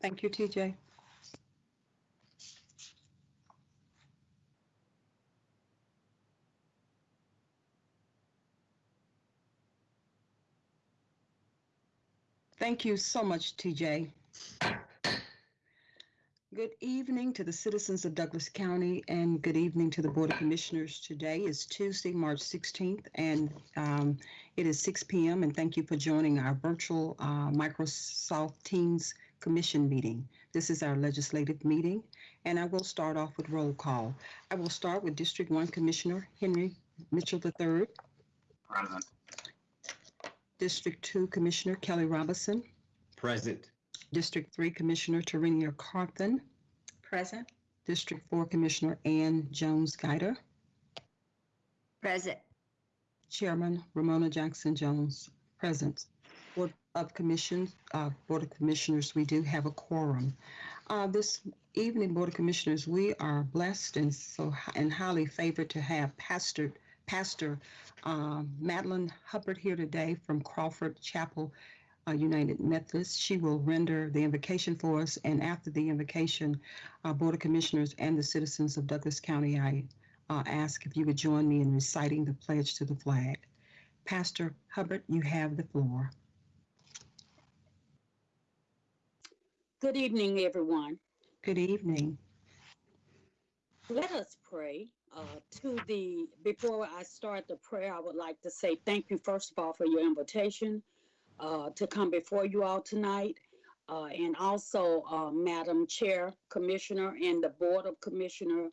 Thank you, TJ. Thank you so much, TJ. Good evening to the citizens of Douglas County and good evening to the Board of Commissioners. Today is Tuesday, March 16th, and um, it is 6 p.m. And thank you for joining our virtual uh, Microsoft Teams Commission meeting. This is our legislative meeting, and I will start off with roll call. I will start with District 1 Commissioner Henry Mitchell III, Present. District 2 Commissioner Kelly Robinson, Present. District 3 Commissioner Terenia Carthen, Present. District 4 Commissioner Ann Jones Guider, Present. Chairman Romona Jackson Jones, present. Of Commissions, uh, Board of Commissioners, we do have a quorum. Uh, this evening, Board of Commissioners, we are blessed and so, and highly favored to have Pastor, Pastor, um, Madeline Hubbard here today from Crawford Chapel, uh, United Methodist. She will render the invocation for us, and after the invocation, uh, Board of Commissioners and the citizens of Douglas County, I uh, ask if you would join me in reciting the pledge to the flag. Pastor Hubbard, you have the floor. Good evening, everyone. Good evening. Let us pray. Uh, to the before I start the prayer, I would like to say thank you first of all for your invitation uh, to come before you all tonight, uh, and also uh, Madam Chair, Commissioner, and the Board of Commissioner.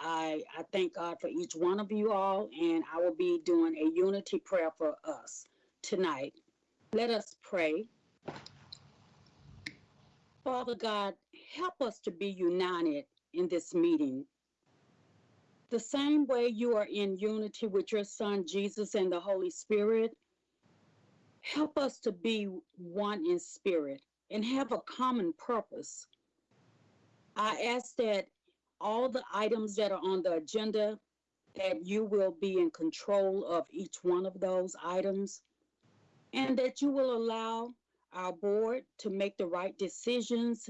I I thank God for each one of you all, and I will be doing a unity prayer for us tonight. Let us pray. Father God, help us to be united in this meeting. The same way you are in unity with your Son Jesus and the Holy Spirit, help us to be one in spirit and have a common purpose. I ask that all the items that are on the agenda, that you will be in control of each one of those items, and that you will allow our board to make the right decisions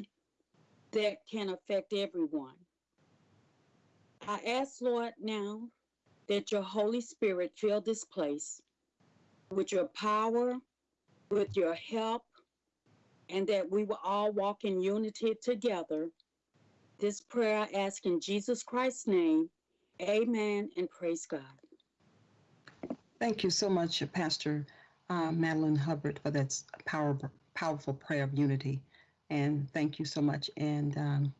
that can affect everyone. I ask, Lord, now that your Holy Spirit fill this place with your power, with your help, and that we will all walk in unity together. This prayer I ask in Jesus Christ's name. Amen and praise God. Thank you so much, Pastor uh, Madeline Hubbard, for that power, powerful prayer of unity. And thank you so much. And um,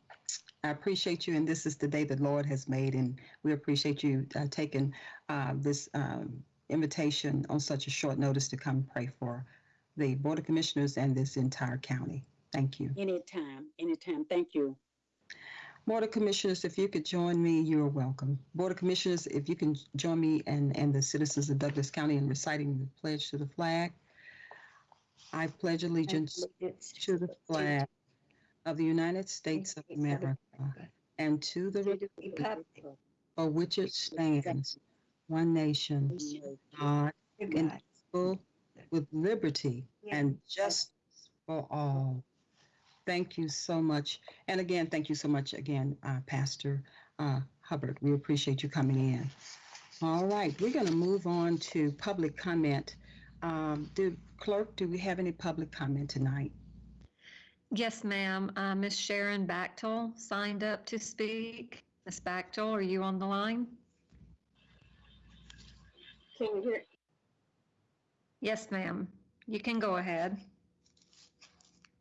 I appreciate you. And this is the day the Lord has made. And we appreciate you uh, taking uh, this um, invitation on such a short notice to come pray for the Board of Commissioners and this entire county. Thank you. Anytime, anytime. Thank you. Board of Commissioners, if you could join me, you are welcome. Board of Commissioners, if you can join me and, and the citizens of Douglas County in reciting the pledge to the flag. I pledge allegiance to the flag of the United States of America and to the republic for which it stands, one nation, God, indivisible, with liberty and justice for all. Thank you so much. And again, thank you so much again, uh, Pastor uh, Hubbard. We appreciate you coming in. All right, we're going to move on to public comment. Um, do clerk, do we have any public comment tonight? Yes, ma'am. Uh, Miss Sharon Bachtel signed up to speak. Miss Bachtel, are you on the line? Can you hear? Yes, ma'am. You can go ahead.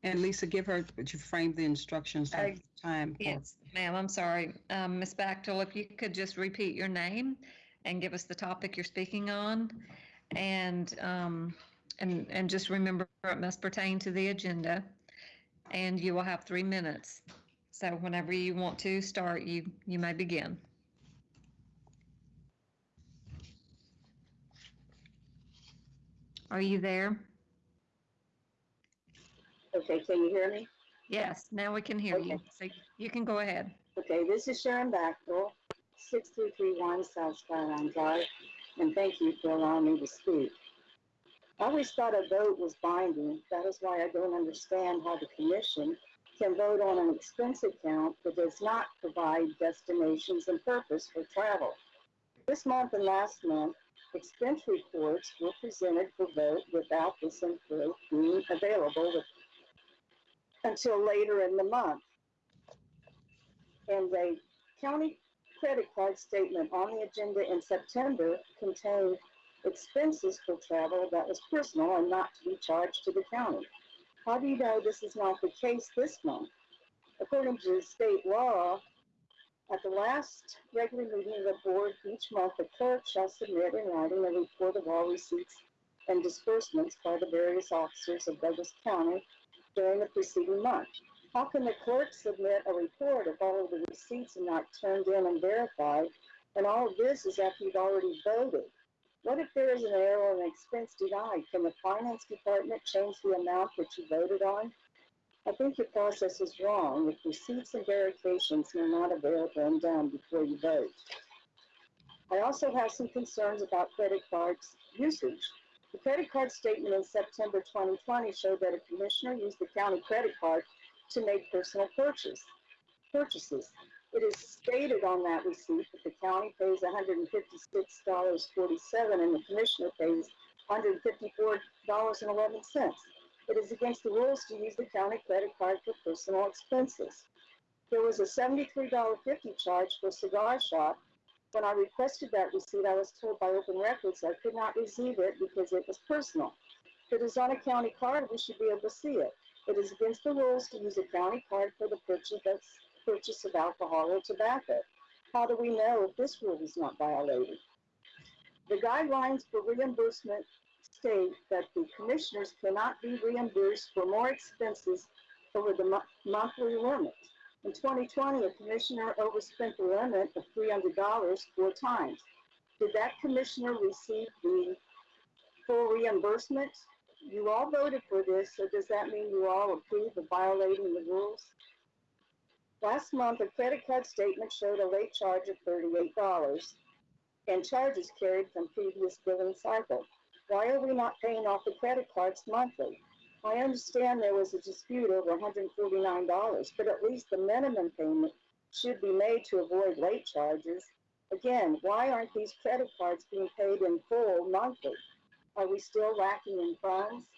And Lisa, give her, would you frame the instructions Uh, of time? for- Yes, ma'am. I'm sorry. Um, Miss Bachtel, if you could just repeat your name and give us the topic you're speaking on. And, um, and, and just remember it must pertain to the agenda. And you will have three minutes. So whenever you want to start, you, you may begin. Are you there? Okay, can you hear me? Yes, now we can hear you. Okay. So you can go ahead. Okay, this is Sharon Bachtel, 6331 South Skyline Drive, and thank you for allowing me to speak. I always thought a vote was binding. That is why I don't understand how the commission can vote on an expense account that does not provide destinations and purpose for travel. This month and last month, expense reports were presented for vote without this info being available with- until later in the month. And a county credit card statement on the agenda in September contained expenses for travel that was personal and not to be charged to the county. How do you know this is not the case this month? According to state law, at the last regular meeting of the board each month, the clerk shall submit in writing a report of all receipts and disbursements by the various officers of Douglas County during the preceding month. How can the clerk submit a report if all of the receipts are not turned in and verified, and all of this is after you've already voted? What if there is an error or an expense denied? Can the finance department change the amount that you voted on? I think your process is wrong if receipts and verifications are not available and done before you vote. I also have some concerns about credit cards usage. The credit card statement in September 2020 showed that a commissioner used the county credit card to make personal purchase, purchases. It is stated on that receipt that the county pays $156.47 and the commissioner pays $154.11. It is against the rules to use the county credit card for personal expenses. There was a $73.50 charge for cigar shop. When I requested that receipt, I was told by Open Records I could not receive it because it was personal. If it is on a county card, we should be able to see it. It is against the rules to use a county card for the purchase of, purchase of alcohol or tobacco. How do we know if this rule is not violated? The guidelines for reimbursement state that the commissioners cannot be reimbursed for more expenses over the mo- monthly limit. In 2020, a commissioner overspent the limit of $300 four times. Did that commissioner receive the full reimbursement? You all voted for this, so does that mean you all approve of violating the rules? Last month, a credit card statement showed a late charge of $38 and charges carried from previous billing cycle. Why are we not paying off the credit cards monthly? I understand there was a dispute over $149, but at least the minimum payment should be made to avoid late charges. Again, why aren't these credit cards being paid in full monthly? Are we still lacking in funds?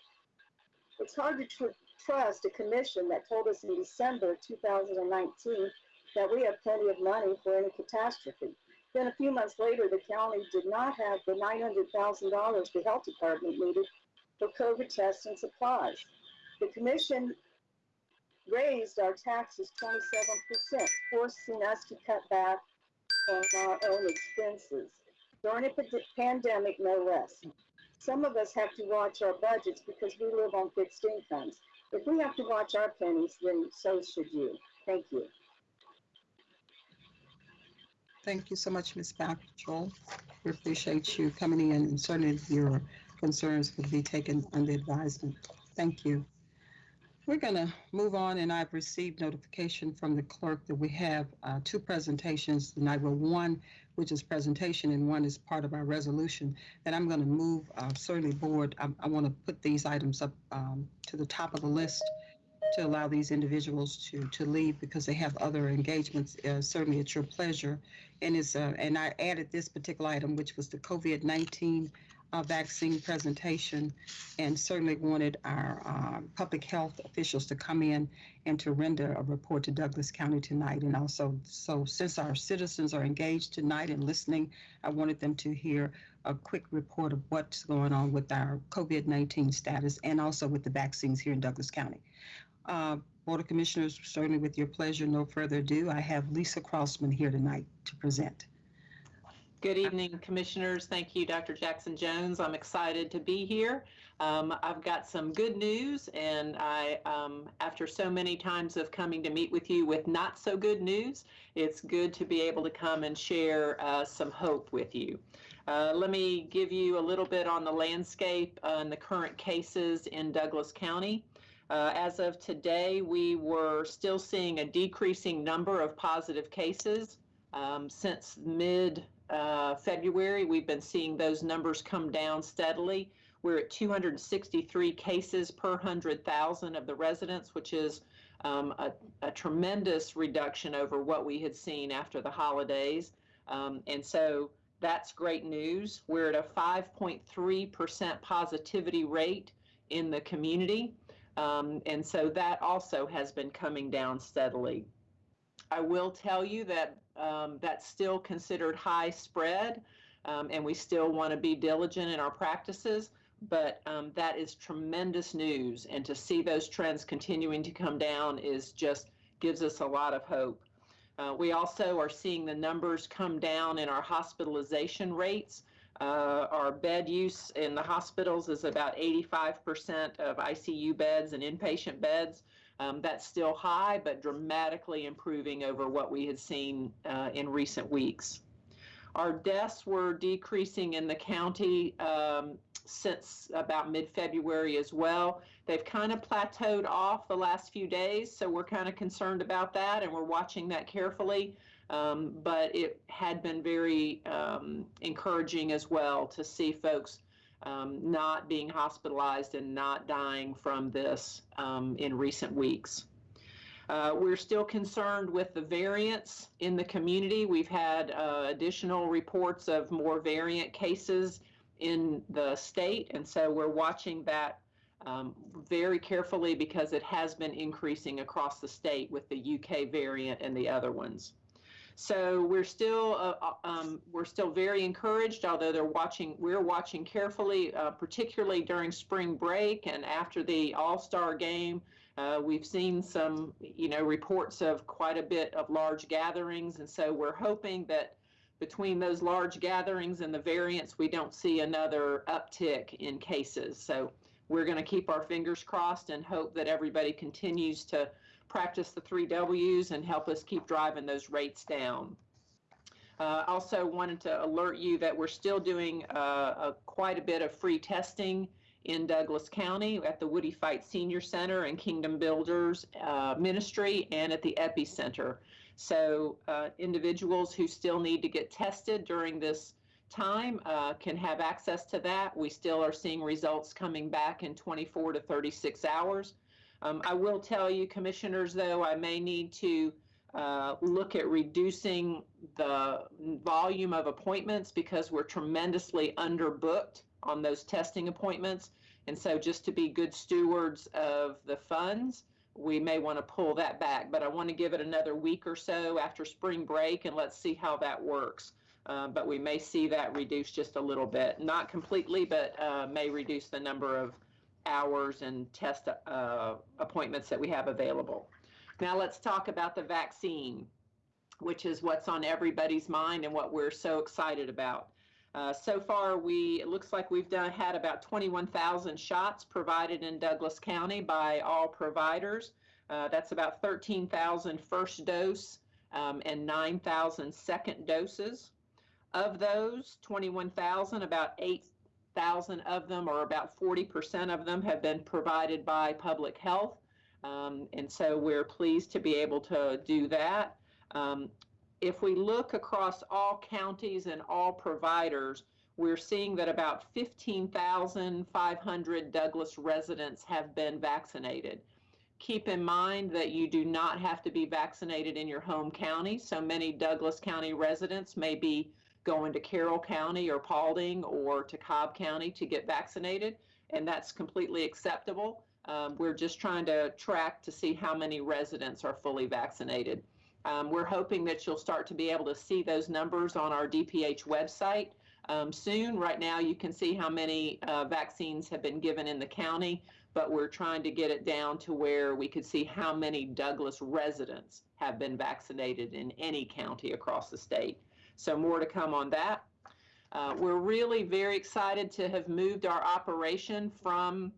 It's hard to tr- trust a commission that told us in December 2019 that we have plenty of money for any catastrophe. Then a few months later, the county did not have the $900,000 the health department needed for COVID tests and supplies. The commission raised our taxes 27%, forcing us to cut back on our own expenses. During a pandemic, no less. Some of us have to watch our budgets because we live on fixed incomes. If we have to watch our pennies, then so should you. Thank you. Thank you so much, Ms. Bachtel. We appreciate you coming in and certainly your concerns will be taken under advisement. Thank you. We're going to move on, and I've received notification from the clerk that we have uh, two presentations tonight. Well, one, which is presentation, and one is part of our resolution. And I'm going to move, uh, certainly, board, I, I want to put these items up um, to the top of the list to allow these individuals to, to leave because they have other engagements. Uh, Certainly, it's your pleasure. And it's, uh, and I added this particular item, which was the COVID-19 uh, vaccine presentation, and certainly wanted our uh, public health officials to come in and to render a report to Douglas County tonight. And also, so since our citizens are engaged tonight and listening, I wanted them to hear a quick report of what's going on with our COVID-19 status and also with the vaccines here in Douglas County. Uh, Board of Commissioners, certainly with your pleasure, no further ado, I have Lisa Crossman here tonight to present. Good evening, Commissioners. Thank you, Dr. Jackson Jones. I'm excited to be here. Um, I've got some good news, and I, um, after so many times of coming to meet with you with not so good news, it's good to be able to come and share uh, some hope with you. Uh, let me give you a little bit on the landscape uh, and the current cases in Douglas County. Uh, as of today, we were still seeing a decreasing number of positive cases. Um, since mid uh, February, we've been seeing those numbers come down steadily. We're at 263 cases per 100,000 of the residents, which is um, a, a tremendous reduction over what we had seen after the holidays. Um, and so that's great news. We're at a 5.3% positivity rate in the community. Um, and so that also has been coming down steadily. I will tell you that um, that's still considered high spread, um, and we still want to be diligent in our practices. But um, that is tremendous news, and to see those trends continuing to come down is just gives us a lot of hope. Uh, we also are seeing the numbers come down in our hospitalization rates. Uh, our bed use in the hospitals is about 85% of ICU beds and inpatient beds. Um, that's still high, but dramatically improving over what we had seen uh, in recent weeks. Our deaths were decreasing in the county um, since about mid-February as well. They've kind of plateaued off the last few days, so we're kind of concerned about that, and we're watching that carefully. Um, but it had been very um, encouraging as well to see folks um, not being hospitalized and not dying from this um, in recent weeks. Uh, we're still concerned with the variants in the community. We've had uh, additional reports of more variant cases in the state, and so we're watching that um, very carefully because it has been increasing across the state with the UK variant and the other ones. So we're still uh, um, we're still very encouraged, although they're watching. We're watching carefully, uh, particularly during spring break and after the All Star game. Uh, we've seen some, you know, reports of quite a bit of large gatherings, and so we're hoping that between those large gatherings and the variants, we don't see another uptick in cases. So we're going to keep our fingers crossed and hope that everybody continues to practice the three W's and help us keep driving those rates down. Uh, also wanted to alert you that we're still doing uh, a, quite a bit of free testing in Douglas County at the Woodie Fite Senior Center and Kingdom Builders uh, Ministry and at the Epicenter. So uh, individuals who still need to get tested during this time uh, can have access to that. We still are seeing results coming back in 24 to 36 hours. Um, I will tell you, commissioners, though, I may need to uh, look at reducing the volume of appointments because we're tremendously underbooked on those testing appointments. And so, just to be good stewards of the funds, we may want to pull that back. But I want to give it another week or so after spring break and let's see how that works. Uh, but we may see that reduce just a little bit. Not completely, but uh, may reduce the number of hours and test uh, appointments that we have available. Now let's talk about the vaccine, which is what's on everybody's mind and what we're so excited about. Uh, so far, we it looks like we've done had about 21,000 shots provided in Douglas County by all providers. Uh, that's about 13,000 first dose um, and 9,000 second doses. Of those 21,000, about 8,000 of them, or about 40% of them, have been provided by public health. Um, and so we're pleased to be able to do that. Um, if we look across all counties and all providers, we're seeing that about 15,500 Douglas residents have been vaccinated. Keep in mind that you do not have to be vaccinated in your home county. So many Douglas County residents may be going to Carroll County or Paulding or to Cobb County to get vaccinated, and that's completely acceptable. Um, we're just trying to track to see how many residents are fully vaccinated. Um, we're hoping that you'll start to be able to see those numbers on our DPH website um, soon. Right now, you can see how many uh, vaccines have been given in the county, but we're trying to get it down to where we could see how many Douglas residents have been vaccinated in any county across the state. So more to come on that. Uh, we're really very excited to have moved our operation from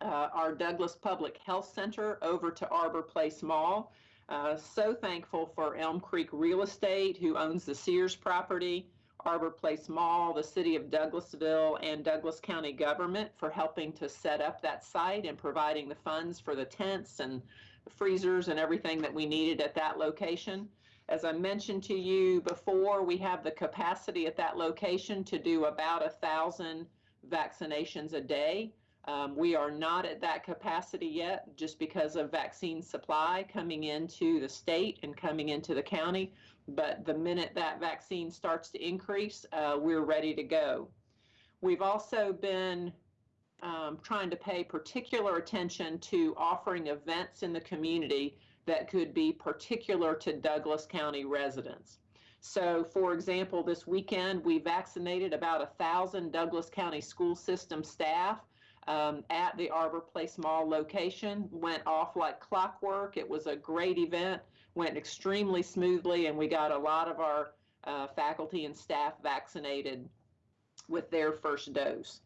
uh, our Douglas Public Health Center over to Arbor Place Mall. Uh, so thankful for Elm Creek Real Estate, who owns the Sears property, Arbor Place Mall, the city of Douglasville, and Douglas County government for helping to set up that site and providing the funds for the tents and freezers and everything that we needed at that location. As I mentioned to you before, we have the capacity at that location to do about a thousand vaccinations a day. Um, we are not at that capacity yet just because of vaccine supply coming into the state and coming into the county. But the minute that vaccine starts to increase, uh, we're ready to go. We've also been um, trying to pay particular attention to offering events in the community that could be particular to Douglas County residents. So, for example, this weekend we vaccinated about a thousand Douglas County school system staff um, at the Arbor Place Mall location. Went off like clockwork. It was a great event, went extremely smoothly, and we got a lot of our uh, faculty and staff vaccinated with their first dose.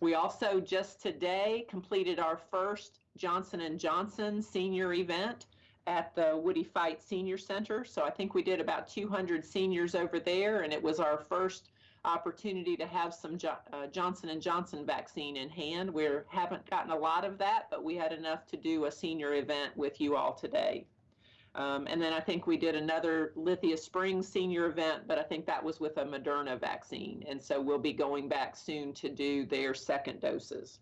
We also just today completed our first Johnson Johnson senior event at the Woodie Fite Senior Center. So I think we did about 200 seniors over there, and it was our first opportunity to have some jo- uh, Johnson and Johnson vaccine in hand. We haven't gotten a lot of that, but we had enough to do a senior event with you all today. Um, and then I think we did another Lithia Springs senior event, but I think that was with a Moderna vaccine. And so we'll be going back soon to do their second doses.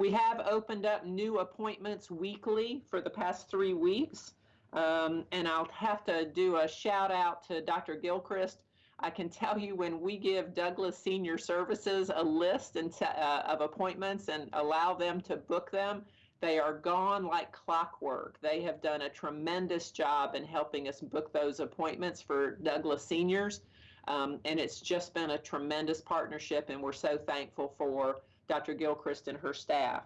We have opened up new appointments weekly for the past three weeks. Um, and I'll have to do a shout out to Dr. Gilchrist. I can tell you when we give Douglas Senior Services a list and uh, of appointments and allow them to book them, they are gone like clockwork. They have done a tremendous job in helping us book those appointments for Douglas seniors. Um, and it's just been a tremendous partnership, and we're so thankful for Dr. Gilchrist and her staff.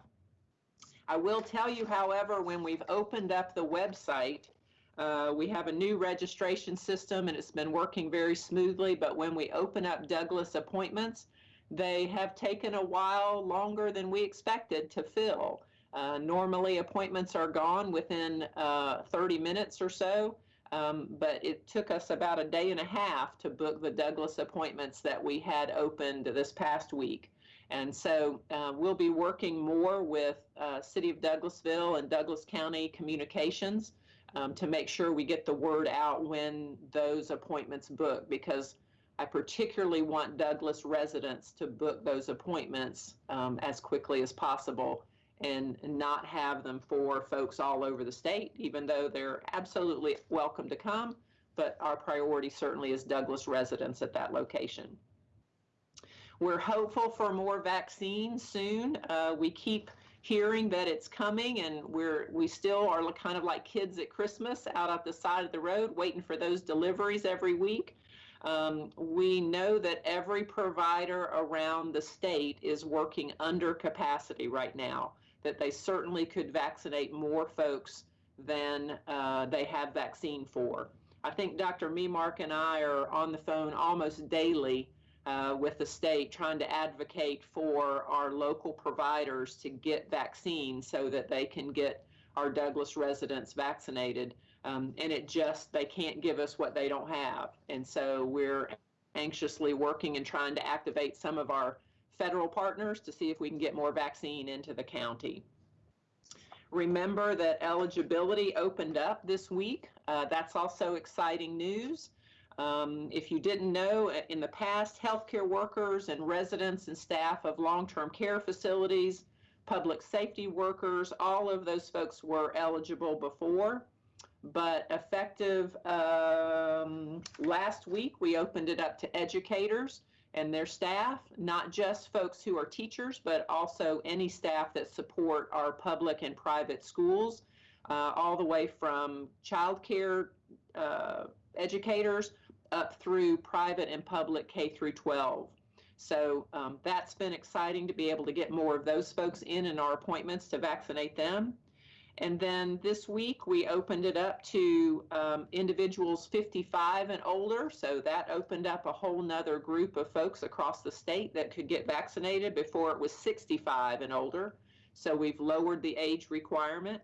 I will tell you, however, when we've opened up the website, uh, we have a new registration system and it's been working very smoothly. But when we open up Douglas appointments, they have taken a while longer than we expected to fill. Uh, normally, appointments are gone within uh, 30 minutes or so, um, but it took us about a day and a half to book the Douglas appointments that we had opened this past week. And so uh, we'll be working more with uh, City of Douglasville and Douglas County Communications um, to make sure we get the word out when those appointments book because I particularly want Douglas residents to book those appointments um, as quickly as possible and not have them for folks all over the state, even though they're absolutely welcome to come. But our priority certainly is Douglas residents at that location. We're hopeful for more vaccine soon. Uh, we keep hearing that it's coming, and we're we still are kind of like kids at Christmas out at the side of the road, waiting for those deliveries every week. Um, we know that every provider around the state is working under capacity right now. That they certainly could vaccinate more folks than uh, they have vaccine for. I think Dr. Memark and I are on the phone almost daily uh, with the state trying to advocate for our local providers to get vaccines so that they can get our Douglas residents vaccinated. Um, and it just, they can't give us what they don't have. And so we're anxiously working and trying to activate some of our federal partners to see if we can get more vaccine into the county. Remember that eligibility opened up this week. Uh, that's also exciting news. Um, if you didn't know, in the past, healthcare workers and residents and staff of long-term care facilities, public safety workers, all of those folks were eligible before. But effective um, last week, we opened it up to educators and their staff, not just folks who are teachers, but also any staff that support our public and private schools, uh, all the way from childcare uh, educators up through private and public K through 12. So um, that's been exciting to be able to get more of those folks in in our appointments to vaccinate them. And then this week we opened it up to um, individuals 55 and older. So that opened up a whole nother group of folks across the state that could get vaccinated before it was 65 and older. So we've lowered the age requirement.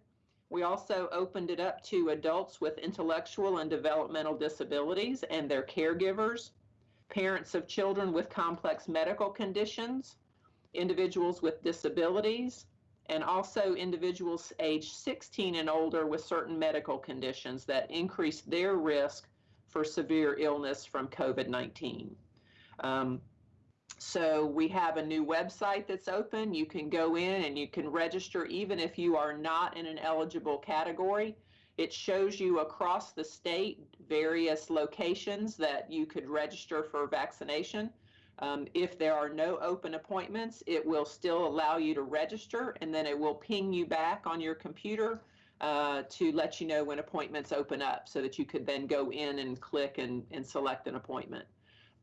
We also opened it up to adults with intellectual and developmental disabilities and their caregivers, parents of children with complex medical conditions, individuals with disabilities, and also individuals age 16 and older with certain medical conditions that increase their risk for severe illness from COVID 19. Um, So we have a new website that's open. You can go in and you can register even if you are not in an eligible category. It shows you across the state various locations that you could register for vaccination. Um, if there are no open appointments, it will still allow you to register and then it will ping you back on your computer uh, to let you know when appointments open up so that you could then go in and click and, and select an appointment.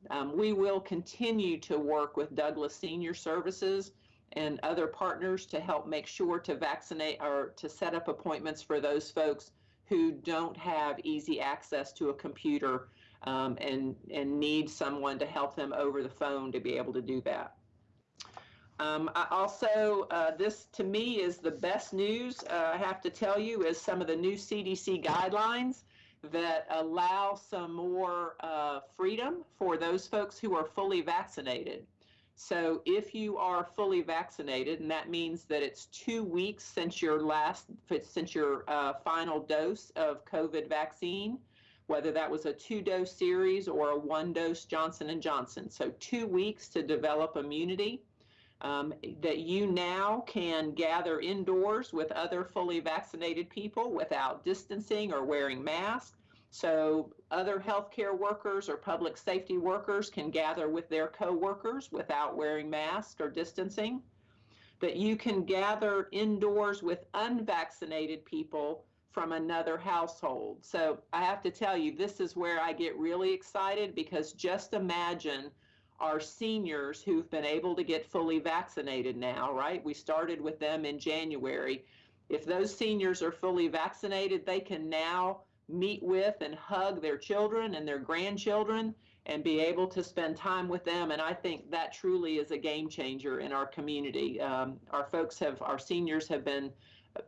Um, we will continue to work with Douglas Senior Services and other partners to help make sure to vaccinate or to set up appointments for those folks who don't have easy access to a computer um, and, and need someone to help them over the phone to be able to do that. Um, I also, uh, this to me is the best news, uh, I have to tell you, is some of the new CDC guidelines that allow some more uh, freedom for those folks who are fully vaccinated. So if you are fully vaccinated, and that means that it's two weeks since your last, since your uh, final dose of COVID vaccine, whether that was a two-dose series or a one-dose Johnson and Johnson. So two weeks to develop immunity. Um, that you now can gather indoors with other fully vaccinated people without distancing or wearing masks. So other healthcare workers or public safety workers can gather with their coworkers without wearing masks or distancing. That you can gather indoors with unvaccinated people from another household. So I have to tell you, this is where I get really excited because just imagine our seniors who've been able to get fully vaccinated now, right? We started with them in January. If those seniors are fully vaccinated, they can now meet with and hug their children and their grandchildren and be able to spend time with them. And I think that truly is a game changer in our community. Um, our folks have, our seniors have been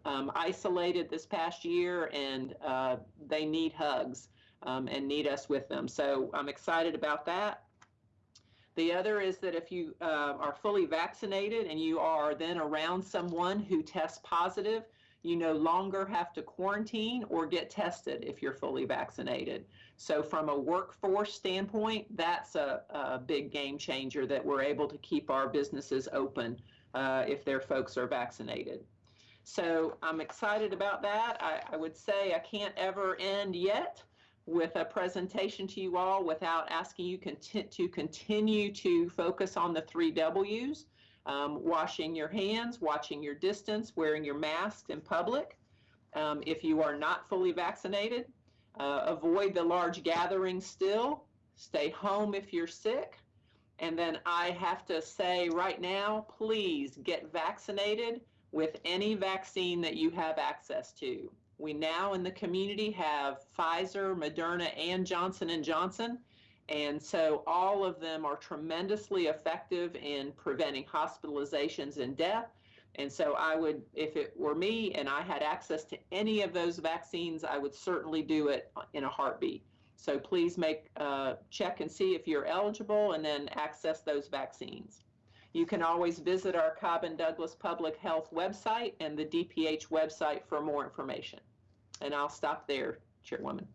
um, isolated this past year and uh, they need hugs um, and need us with them. So I'm excited about that. The other is that if you uh, are fully vaccinated and you are then around someone who tests positive, you no longer have to quarantine or get tested if you're fully vaccinated. So from a workforce standpoint, that's a, a big game changer that we're able to keep our businesses open uh, if their folks are vaccinated. So I'm excited about that. I, I would say I can't ever end yet with a presentation to you all without asking you conti to continue to focus on the three W's, um, washing your hands, watching your distance, wearing your mask in public. Um, if you are not fully vaccinated, uh, avoid the large gatherings still, stay home if you're sick. And then I have to say right now, please get vaccinated with any vaccine that you have access to. We now in the community have Pfizer, Moderna, and Johnson and Johnson. And so all of them are tremendously effective in preventing hospitalizations and death. And so I would, if it were me and I had access to any of those vaccines, I would certainly do it in a heartbeat. So please make uh, check and see if you're eligible and then access those vaccines. You can always visit our Cobb and Douglas Public Health website and the DPH website for more information. And I'll stop there, Chairwoman.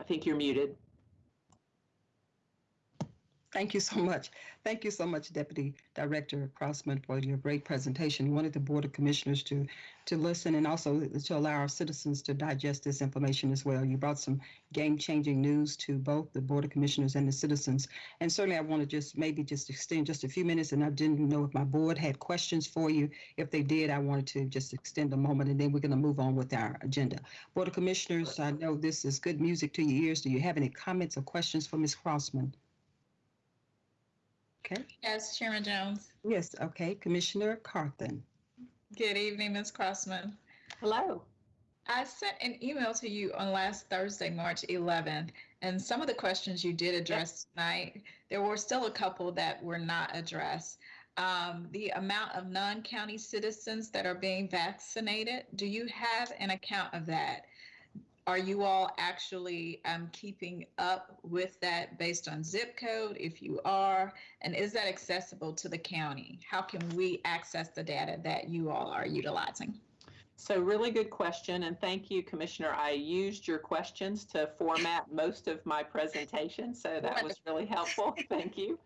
I think you're muted. Thank you so much. Thank you so much, Deputy Director Crossman, for your great presentation. You wanted the Board of Commissioners to to listen and also to allow our citizens to digest this information as well. You brought some game-changing news to both the Board of Commissioners and the citizens. And certainly I want to just maybe just extend just a few minutes, and I didn't know if my board had questions for you. If they did, I wanted to just extend a moment, and then we're going to move on with our agenda. Board of Commissioners, I know this is good music to your ears. Do you have any comments or questions for Ms. Crossman? Okay. Yes, Chairman Jones. Yes, okay. Commissioner Carthen. Good evening, Ms. Crossman. Hello. I sent an email to you on last Thursday, March 11th, and some of the questions you did address tonight, there were still a couple that were not addressed. Um, the amount of non-county citizens that are being vaccinated, do you have an account of that? Are you all actually um, keeping up with that based on zip code? If you are, and is that accessible to the county? How can we access the data that you all are utilizing? So really good question, and thank you, Commissioner. I used your questions to format most of my presentation, so that was really helpful. Thank you.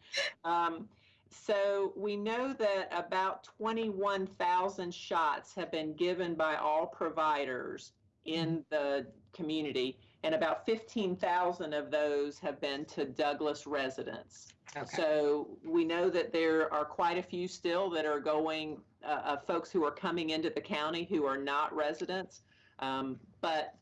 Um, so we know that about 21,000 shots have been given by all providers in the community, and about 15,000 of those have been to Douglas residents. Okay. So we know that there are quite a few still that are going, uh, uh, folks who are coming into the county who are not residents. Um, but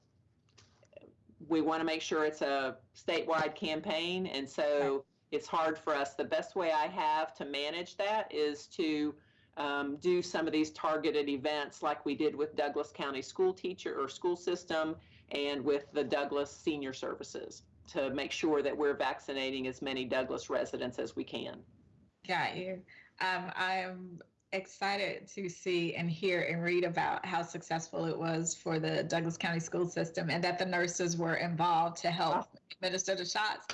we want to make sure it's a statewide campaign. And so it's hard for us. The best way I have to manage that is to um, do some of these targeted events like we did with Douglas County School Teacher or School System and with the Douglas Senior Services to make sure that we're vaccinating as many Douglas residents as we can. Got you. Um, I am excited to see and hear and read about how successful it was for the Douglas County school system and that the nurses were involved to help administer the shots.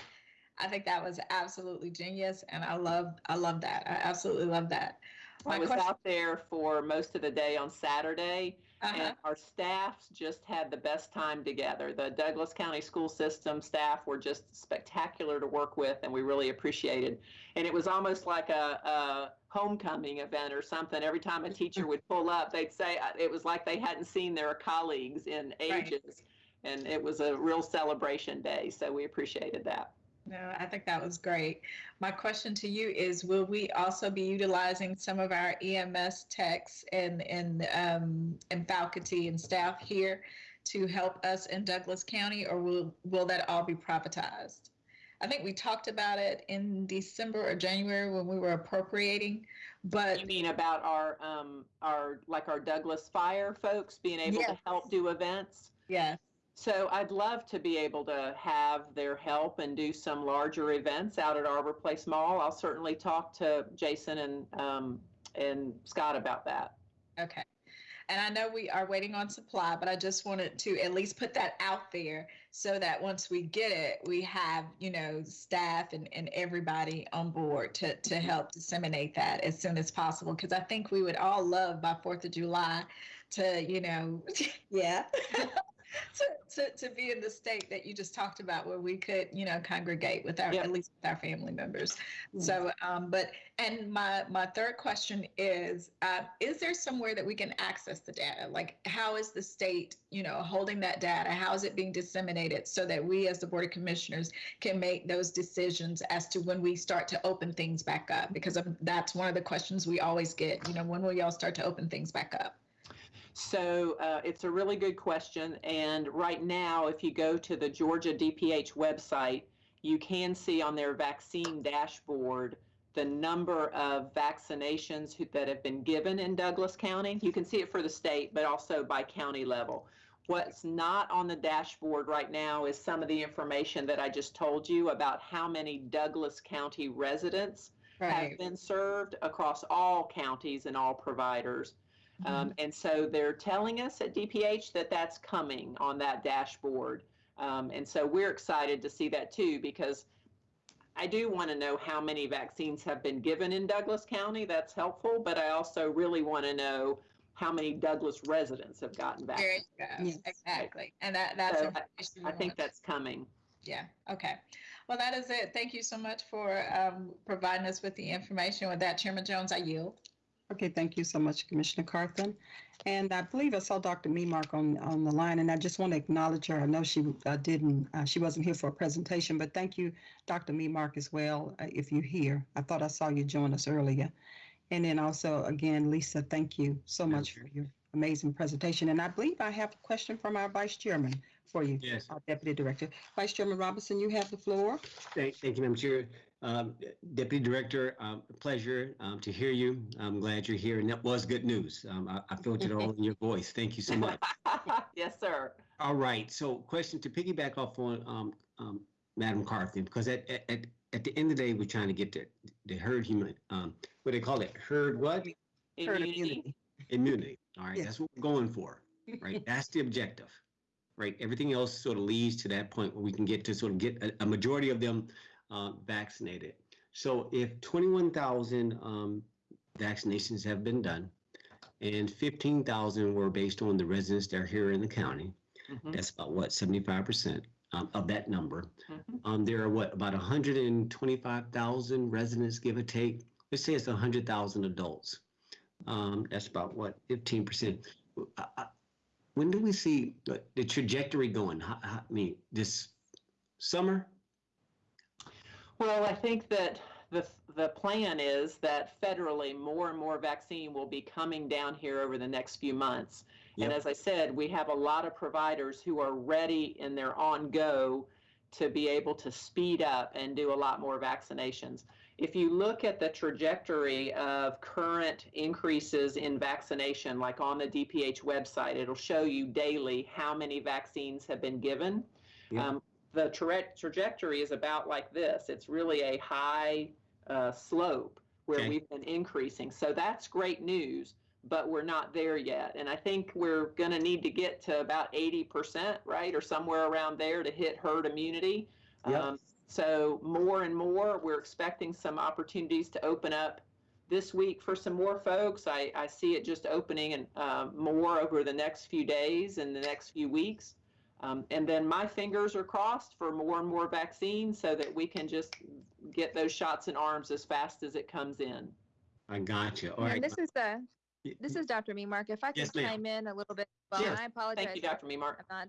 I think that was absolutely genius, and I love I love that. I absolutely love that. I was question- out there for most of the day on Saturday, Uh-huh. and our staffs just had the best time together. The Douglas County School System staff were just spectacular to work with, and we really appreciated. And it was almost like a, a homecoming event or something. Every time a teacher would pull up, they'd say uh, it was like they hadn't seen their colleagues in Right. ages. And it was a real celebration day, so we appreciated that. No, I think that was great. My question to you is, will we also be utilizing some of our EMS techs and, and, um, and faculty and staff here to help us in Douglas County, or will, will that all be privatized? I think we talked about it in December or January when we were appropriating, but You mean about our, um, our, like our Douglas Fire folks being able to help do events? yeah, So I'd love to be able to have their help and do some larger events out at Arbor Place Mall. I'll certainly talk to Jason and, um, and Scott about that. Okay. And I know we are waiting on supply, but I just wanted to at least put that out there so that once we get it, we have, you know, staff and, and everybody on board to, to help disseminate that as soon as possible. Because I think we would all love by 4th of July to, you know, yeah. To, to, to be in the state that you just talked about where we could, you know, congregate with our, Yep. at least with our family members. Mm. So, um, but, and my, my third question is, uh, is there somewhere that we can access the data? Like, how is the state, you know, holding that data? How is it being disseminated so that we as the Board of Commissioners can make those decisions as to when we start to open things back up? Because of, that's one of the questions we always get, you know, when will y'all start to open things back up? So uh, it's a really good question. And right now, if you go to the Georgia DPH website, you can see on their vaccine dashboard the number of vaccinations who- that have been given in Douglas County. You can see it for the state, but also by county level. What's not on the dashboard right now is some of the information that I just told you about how many Douglas County residents have been served across all counties and all providers. Um, and so they're telling us at DPH that that's coming on that dashboard. Um, and so we're excited to see that too, because I do want to know how many vaccines have been given in Douglas County. That's helpful, but I also really want to know how many Douglas residents have gotten There vaccinated. you go. Yes. Exactly. And that, that's, So information we I think that's coming. Yeah, okay. Well, that is it. Thank you so much for um, providing us with the information. With that, Chairman Jones, I yield. Okay, thank you so much, Commissioner Carthen. And I believe I saw Dr. Memark on, on the line, and I just want to acknowledge her. I know she uh, didn't, uh, she wasn't here for a presentation, but thank you, Dr. Memark, as well, uh, if you're here. I thought I saw you join us earlier. And then also, again, Lisa, thank you so much for your amazing presentation. And I believe I have a question from our Vice Chairman for you, Yes, our Deputy Director. Vice Chairman Robinson, you have the floor. thank, thank you, Madam Chair. Um, Deputy Director, um, pleasure, um, to hear you. I'm glad you're here, and that was good news. Um, I, I felt it all in your voice. Thank you so much. yes, sir. All right, so question to piggyback off on, um, um, Madam Carthy, because at, at, at, at the end of the day, we're trying to get the, the herd human, um, what do they call it? Herd what? Herd Immunity. immunity. Immunity. All right, Yes. that's what we're going for, right? That's the objective, right? Everything else sort of leads to that point where we can get to sort of get a, a majority of them uh, vaccinated. So if 21,000 um, vaccinations have been done, and fifteen thousand were based on the residents that are here in the county. Mhm, That's about what, seventy-five percent um, of that number. mhm. Um, there are what, about hundred and twenty-five thousand residents, give or take. Let's say it's hundred thousand adults. Um, that's about what, fifteen percent. When do we see the trajectory going? How- I mean, this summer? Well, I think that the, the plan is that federally, more and more vaccine will be coming down here over the next few months. And as I said, we have a lot of providers who are ready and they're on go to be able to speed up and do a lot more vaccinations. If you look at the trajectory of current increases in vaccination, like on the DPH website, it'll show you daily how many vaccines have been given. Yep. Um, the tra- trajectory is about like this. It's really a high uh, slope where Okay. we've been increasing. So that's great news, but we're not there yet. And I think we're going to need to get to about 80%, right? Or somewhere around there to hit herd immunity. Yep. Um, so more and more, we're expecting some opportunities to open up this week for some more folks. I, I see it just opening and uh, more over the next few days and the next few weeks. Um, and then my fingers are crossed for more and more vaccines so that we can just get those shots in arms as fast as it comes in. I got you. All And right. this is the, Y- this is Dr. Memark. If I can Yes, ma'am. chime in a little bit, well, Yes. I apologize. Thank you, Dr. Memark. I'm not,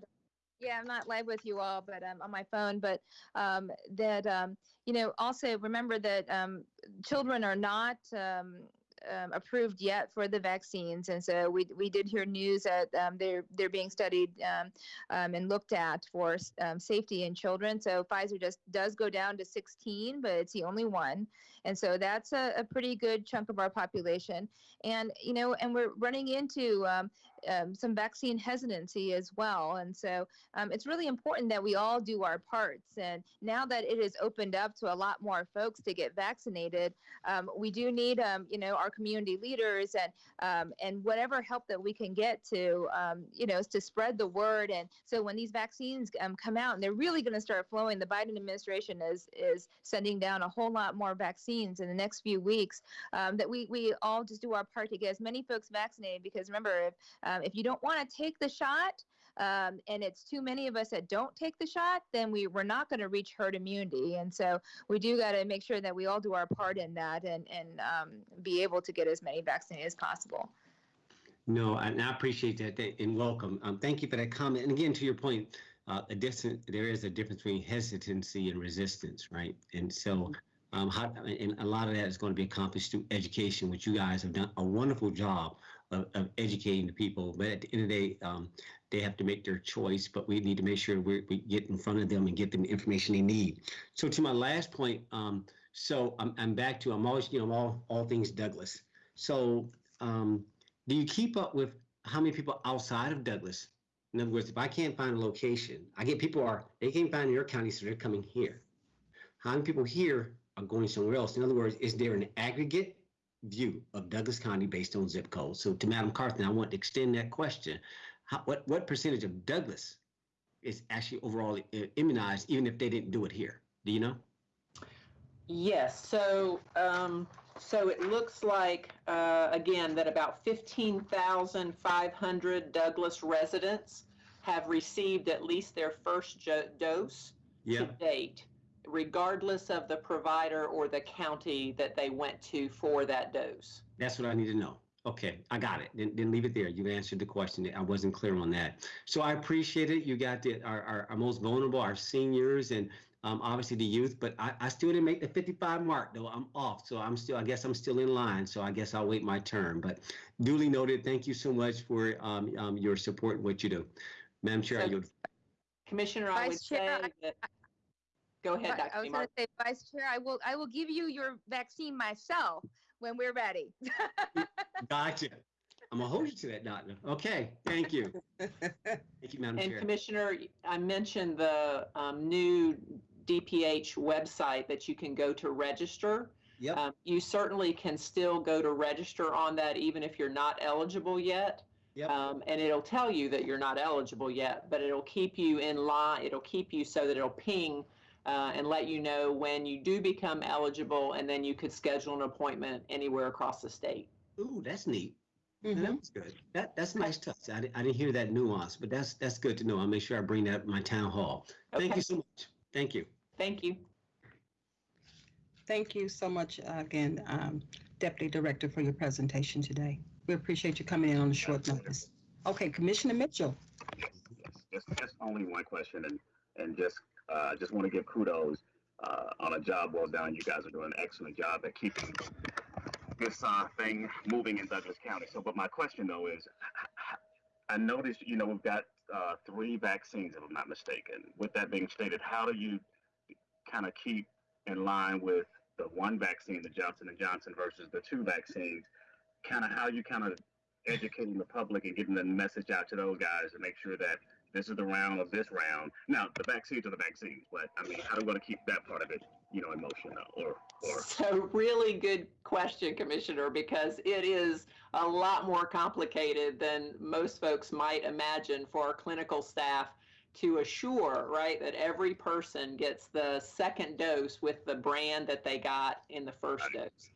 yeah, I'm not live with you all, but um, on my phone. But um, that um, you know, also remember that um, children are not um, um, approved yet for the vaccines, and so we we did hear news that um, they're they're being studied um, um, and looked at for um, safety in children. So Pfizer just does go down to 16, but it's the only one, and so that's a, a pretty good chunk of our population. And you know, and we're running into um, um, some vaccine hesitancy as well. And so um, it's really important that we all do our parts. And now that it has opened up to a lot more folks to get vaccinated, um, we do need, um, you know, our community leaders and um, and whatever help that we can get to, you know, to spread the word. And so when these vaccines come out and they're really going to start flowing, the Biden administration is is sending down a whole lot more vaccines in the next few weeks. Um, that we we all just do our part to get as many folks vaccinated. Because remember, if um, if you don't want to take the shot, um, and it's too many of us that don't take the shot, then we, we're not going to reach herd immunity. And so we do got to make sure that we all do our part in that and, and um, be able to get as many vaccinated as possible. No, and I appreciate that and welcome. Um, thank you for that comment. And again, to your point, uh, a distance, there is a difference between hesitancy and resistance, right? And so, um, how, and a lot of that is going to be accomplished through education, which you guys have done a wonderful job of, of educating the people. But at the end of the day, um, they have to make their choice, but we need to make sure we get in front of them and get them the information they need. So to my last point, um, so I'm, I'm back to, I'm always, you know, all, all things Douglas. So, um, do you keep up with how many people outside of Douglas? In other words, if I can't find a location, I get people are they can't find your county, so they're coming here. How many people here are going somewhere else? In other words, is there an aggregate view of Douglas County based on zip code? So to Madam Carthen, I want to extend that question. How, what what percentage of Douglas is actually overall uh, immunized, even if they didn't do it here? Do you know? Yes, so, um, so it looks like, uh, again, that about 15,500 Douglas residents have received at least their first dose to date, regardless of the provider or the county that they went to for that dose. That's what I need to know. Okay, I got it. Then, then leave it there. You answered the question. I wasn't clear on that. So I appreciate it. You got the our, our, our most vulnerable, our seniors, and um, obviously the youth. But I, I still didn't make the 55 mark though. I'm off, so I'm still. I guess I'm still in line. So I guess I'll wait my turn. But duly noted. Thank you so much for um, um, your support and what you do, Madam Chair. So- you Commissioner, I would Vice say Chair, that, go ahead, Right, I was going to say, Vice Chair, I will I will give you your vaccine myself when we're ready. gotcha. I'm gonna hold you to that, Doctor. Okay, thank you. Thank you, Madam And Chair. Commissioner, I mentioned the um, new DPH website that you can go to register. Yep. Um, You certainly can still go to register on that even if you're not eligible yet. Yep. Um, And it'll tell you that you're not eligible yet, but it'll keep you in line, it'll keep you so that it'll ping uh, and let you know when you do become eligible, and then you could schedule an appointment anywhere across the state. Ooh, that's neat. Mhm. That was good. That, that's a nice touch. I, I didn't hear that nuance, but that's, that's good to know. I'll make sure I bring that up my town hall. Thank you so much. Thank you. Thank you. Thank you so much uh, again, um, Deputy Director, for your presentation today. We appreciate you coming in on a short notice. Okay, Commissioner Mitchell. Yes, yes, just, just only one question and, and just, uh, just want to give kudos, uh, on a job well done. You guys are doing an excellent job at keeping this, uh, thing moving in Douglas County. So, but my question though is, I noticed, you know, we've got, three vaccines, if I'm not mistaken. With that being stated, how do you kind of keep in line with the one vaccine, the Johnson and Johnson versus the two vaccines? Kind of how you kind of educating the public and getting the message out to those guys to make sure that this is the round of this round. Now, the vaccines are the vaccines, but I mean, how we going to keep that part of it, you know, in motion or, or, So really good question, Commissioner, because it is a lot more complicated than most folks might imagine for our clinical staff to assure, right, that every person gets the second dose with the brand that they got in the first dose.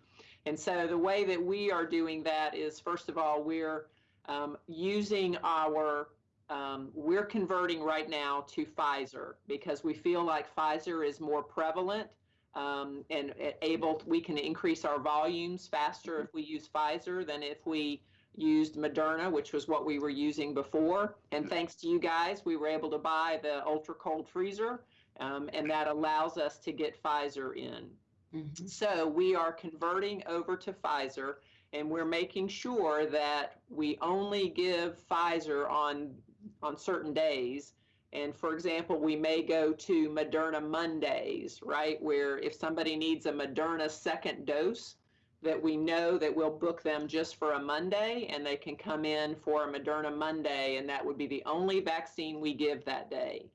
And so the way that we are doing that is, first of all, we're um, using our um, we're converting right now to Pfizer because we feel like Pfizer is more prevalent um, and able, we can increase our volumes faster if we use Pfizer than if we used Moderna, which was what we were using before. And thanks to you guys, we were able to buy the ultra cold freezer, um, and that allows us to get Pfizer in. Mhm. So we are converting over to Pfizer and we're making sure that we only give Pfizer on on certain days. And for example, we may go to Moderna Mondays, right? Where if somebody needs a Moderna second dose, that we know that we'll book them just for a Monday and they can come in for a Moderna Monday and that would be the only vaccine we give that day.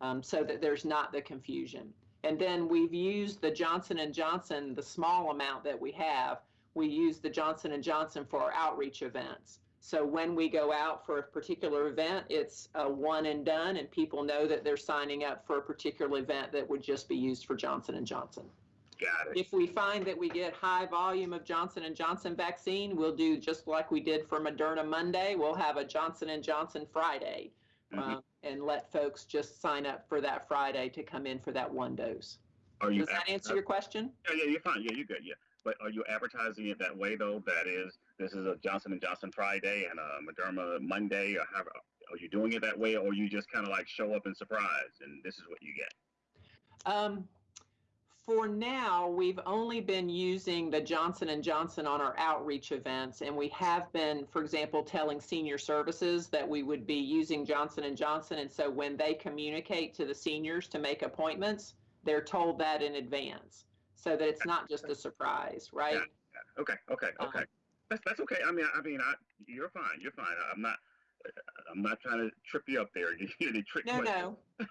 Um, so that there's not the confusion. And then we've used the Johnson and Johnson, the small amount that we have, we use the Johnson and Johnson for our outreach events. So when we go out for a particular event, it's a one and done, and people know that they're signing up for a particular event that would just be used for Johnson and Johnson. got it? If we find that we get high volume of Johnson and Johnson vaccine, we'll do just like we did for Moderna Monday. We'll have a Johnson and Johnson Friday, Mhm. um, and let folks just sign up for that Friday to come in for that one dose. Are you Does that answer your question? Yeah, yeah, you're fine. Yeah, you're good. Yeah, but are you advertising it that way though? That is, this is a Johnson and Johnson Friday and a Moderna Monday, or how? Are you doing it that way, or you just kind of like show up and surprise, and this is what you get? Um, for now, we've only been using the Johnson and Johnson on our outreach events, and we have been, for example, telling senior services that we would be using Johnson and Johnson. And so when they communicate to the seniors to make appointments, they're told that in advance, so that it's not just a surprise, right? Yeah. Okay, okay, okay. That's that's okay. I mean, I mean, I you're fine. You're fine. I'm not. I'm not trying to trip you up there. Give you any trick No, no.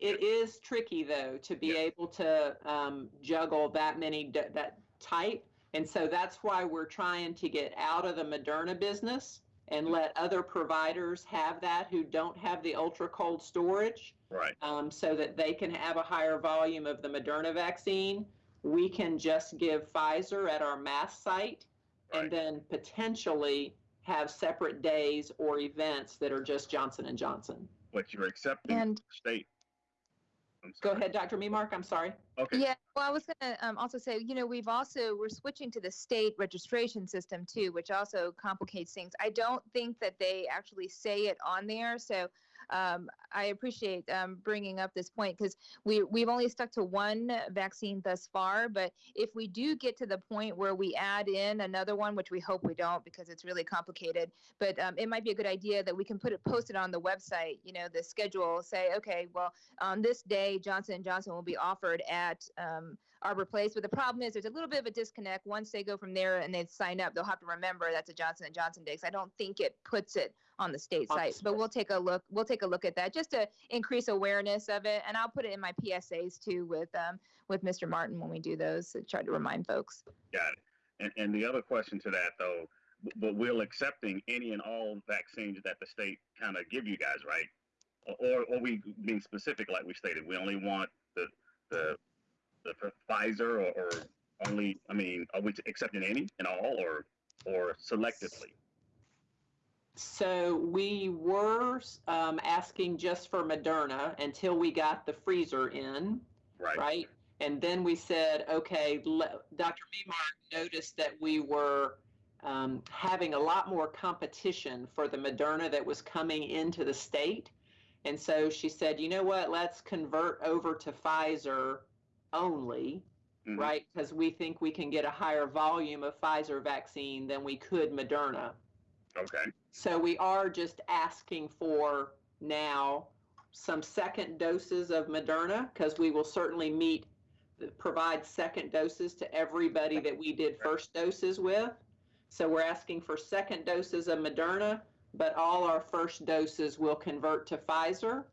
It is tricky though to be Yeah. able to um, juggle that many d- that type, and so that's why we're trying to get out of the Moderna business and let other providers have that who don't have the ultra cold storage, Right. um, so that they can have a higher volume of the Moderna vaccine. We can just give Pfizer at our mass site, and then potentially have separate days or events that are just Johnson and Johnson. But you're accepting And- state. I'm Go ahead, Dr. Memark. I'm sorry. Okay. Yeah, well, I was gonna um, also say, you know, we've also we're switching to the state registration system too, which also complicates things. I don't think that they actually say it on there, so um, I appreciate um, bringing up this point because we we've only stuck to one vaccine thus far. But if we do get to the point where we add in another one, which we hope we don't because it's really complicated, but um, it might be a good idea that we can put it posted on the website. You know, the schedule. Say, okay, well, on this day, Johnson and Johnson will be offered at Arbor Place. But the problem is, there's a little bit of a disconnect. Once they go from there and they sign up, they'll have to remember that's a Johnson and Johnson day. Because I don't think it puts it on the state On site. But we'll take a look. We'll take a look at that just to increase awareness of it. And I'll put it in my PSAs too with um, with Mr. Martin when we do those to try to remind folks. Got it. And, and the other question to that though, but we're accepting any and all vaccines that the state kind of give you guys, right? Or, or we being specific, like we stated, we only want the, the Pfizer or, or only, I mean, are we accepting any and all or, or selectively? So we were um, asking just for Moderna until we got the freezer in, Right. right? And then we said, okay, Dr. Memark noticed that we were um, having a lot more competition for the Moderna that was coming into the state. And so she said, you know what, let's convert over to Pfizer only, Mhm. right? Because we think we can get a higher volume of Pfizer vaccine than we could Moderna. Okay. So we are just asking for now some second doses of Moderna because we will certainly meet, provide second doses to everybody that we did first doses with. So we're asking for second doses of Moderna, but all our first doses will convert to Pfizer.